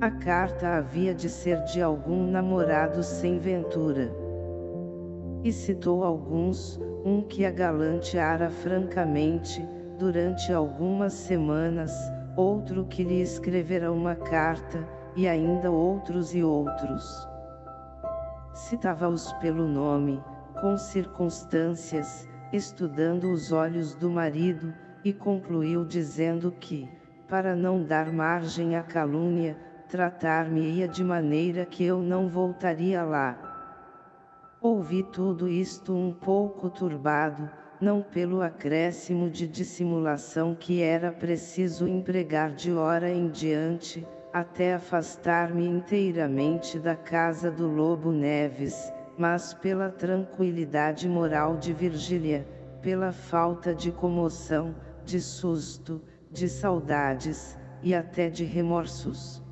A carta havia de ser de algum namorado sem ventura. E citou alguns, um que a galanteara francamente, durante algumas semanas, outro que lhe escrevera uma carta, e ainda outros e outros. Citava-os pelo nome, com circunstâncias, estudando os olhos do marido, e concluiu dizendo que, para não dar margem à calúnia, tratar-me-ia de maneira que eu não voltaria lá. Ouvi tudo isto um pouco turbado, não pelo acréscimo de dissimulação que era preciso empregar de hora em diante, até afastar-me inteiramente da casa do Lobo Neves, mas pela tranquilidade moral de Virgília, pela falta de comoção, de susto, de saudades, e até de remorsos.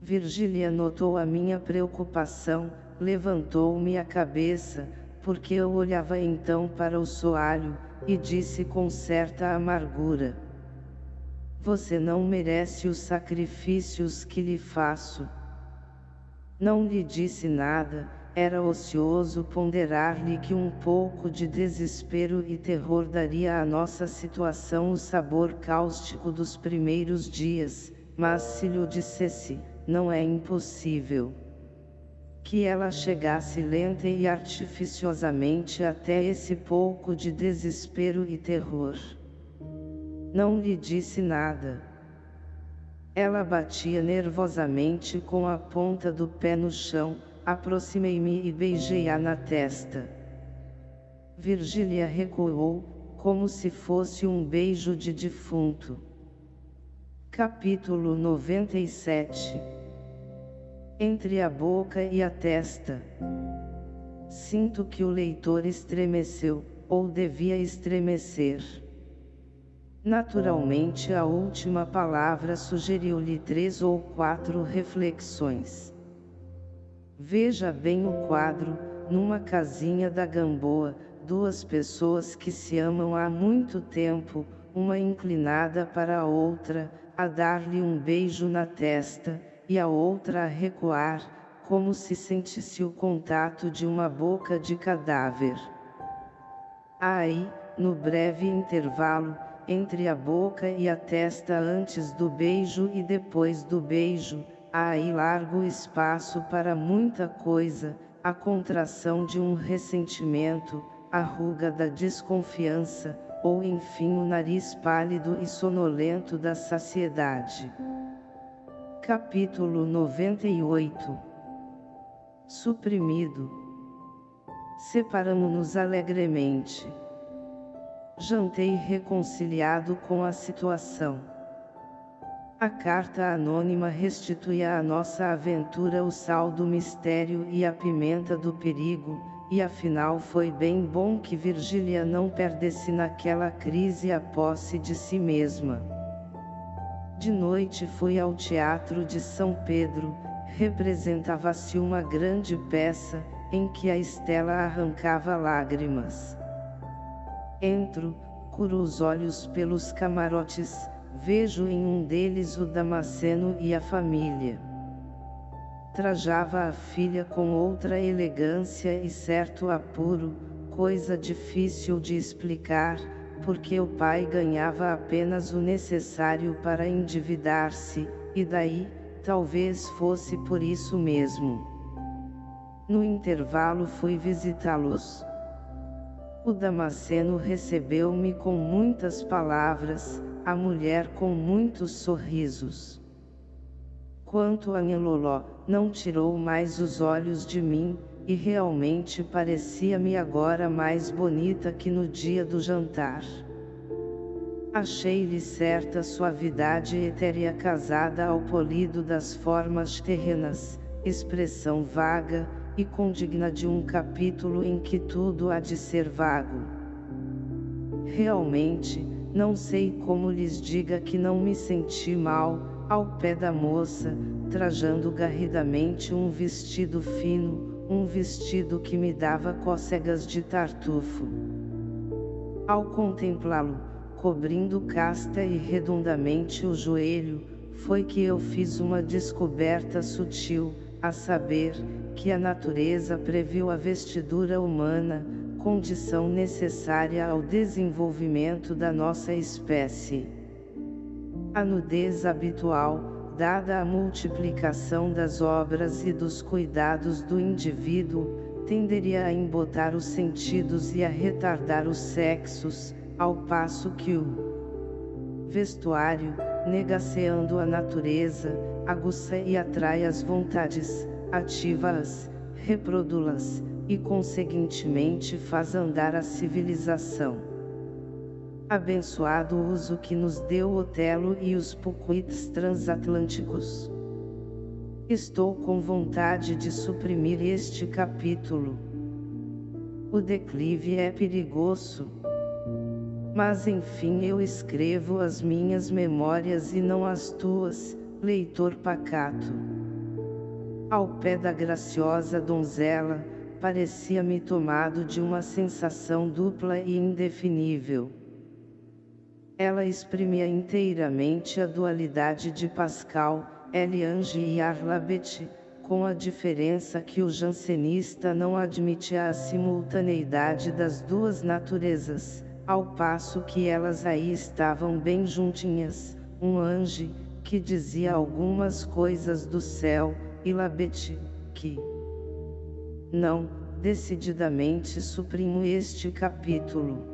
Virgília notou a minha preocupação, levantou-me a cabeça, porque eu olhava então para o soalho, e disse com certa amargura. Você não merece os sacrifícios que lhe faço. Não lhe disse nada, era ocioso ponderar-lhe que um pouco de desespero e terror daria à nossa situação o sabor cáustico dos primeiros dias, mas se lhe dissesse, não é impossível. Que ela chegasse lenta e artificiosamente até esse pouco de desespero e terror. Não lhe disse nada. Ela batia nervosamente com a ponta do pé no chão, aproximei-me e beijei-a na testa. Virgília recuou, como se fosse um beijo de defunto. Capítulo 97 Entre a boca e a testa Sinto que o leitor estremeceu, ou devia estremecer. Naturalmente a última palavra sugeriu-lhe três ou quatro reflexões. Veja bem o quadro, numa casinha da Gamboa, duas pessoas que se amam há muito tempo, uma inclinada para a outra, a dar-lhe um beijo na testa, e a outra a recuar, como se sentisse o contato de uma boca de cadáver. Aí, no breve intervalo, entre a boca e a testa antes do beijo e depois do beijo, há aí largo espaço para muita coisa, a contração de um ressentimento, a ruga da desconfiança, ou enfim o nariz pálido e sonolento da saciedade. Capítulo 98 Suprimido Separamo-nos alegremente. Jantei reconciliado com a situação. A carta anônima restituía à nossa aventura o sal do mistério e a pimenta do perigo, e afinal foi bem bom que Virgília não perdesse naquela crise a posse de si mesma. De noite fui ao Teatro de São Pedro, representava-se uma grande peça, em que a Estela arrancava lágrimas. Entro, curo os olhos pelos camarotes, vejo em um deles o Damasceno e a família trajava a filha com outra elegância e certo apuro, coisa difícil de explicar, porque o pai ganhava apenas o necessário para endividar-se, e daí, talvez fosse por isso mesmo. No intervalo fui visitá-los. O Damasceno recebeu-me com muitas palavras, a mulher com muitos sorrisos. Quanto a Niloló, não tirou mais os olhos de mim, e realmente parecia-me agora mais bonita que no dia do jantar. Achei-lhe certa suavidade etérea casada ao polido das formas terrenas, expressão vaga, e condigna de um capítulo em que tudo há de ser vago. Realmente, não sei como lhes diga que não me senti mal, ao pé da moça, trajando garridamente um vestido fino, um vestido que me dava cócegas de tartufo. Ao contemplá-lo, cobrindo casta e redondamente o joelho, foi que eu fiz uma descoberta sutil, a saber, que a natureza previu a vestidura humana, condição necessária ao desenvolvimento da nossa espécie. A nudez habitual, dada a multiplicação das obras e dos cuidados do indivíduo, tenderia a embotar os sentidos e a retardar os sexos, ao passo que o vestuário, negaceando a natureza, aguça e atrai as vontades, ativa-as, reproduz-las, e conseguintemente faz andar a civilização. Abençoado o uso que nos deu Otelo e os pucuits transatlânticos. Estou com vontade de suprimir este capítulo. O declive é perigoso. Mas enfim eu escrevo as minhas memórias e não as tuas, leitor pacato. Ao pé da graciosa donzela, parecia-me tomado de uma sensação dupla e indefinível. Ela exprimia inteiramente a dualidade de Pascal, Eliange e Arlabet, com a diferença que o jansenista não admite a simultaneidade das duas naturezas, ao passo que elas aí estavam bem juntinhas, um anjo, que dizia algumas coisas do céu, e Labete, que não, decididamente suprimo este capítulo.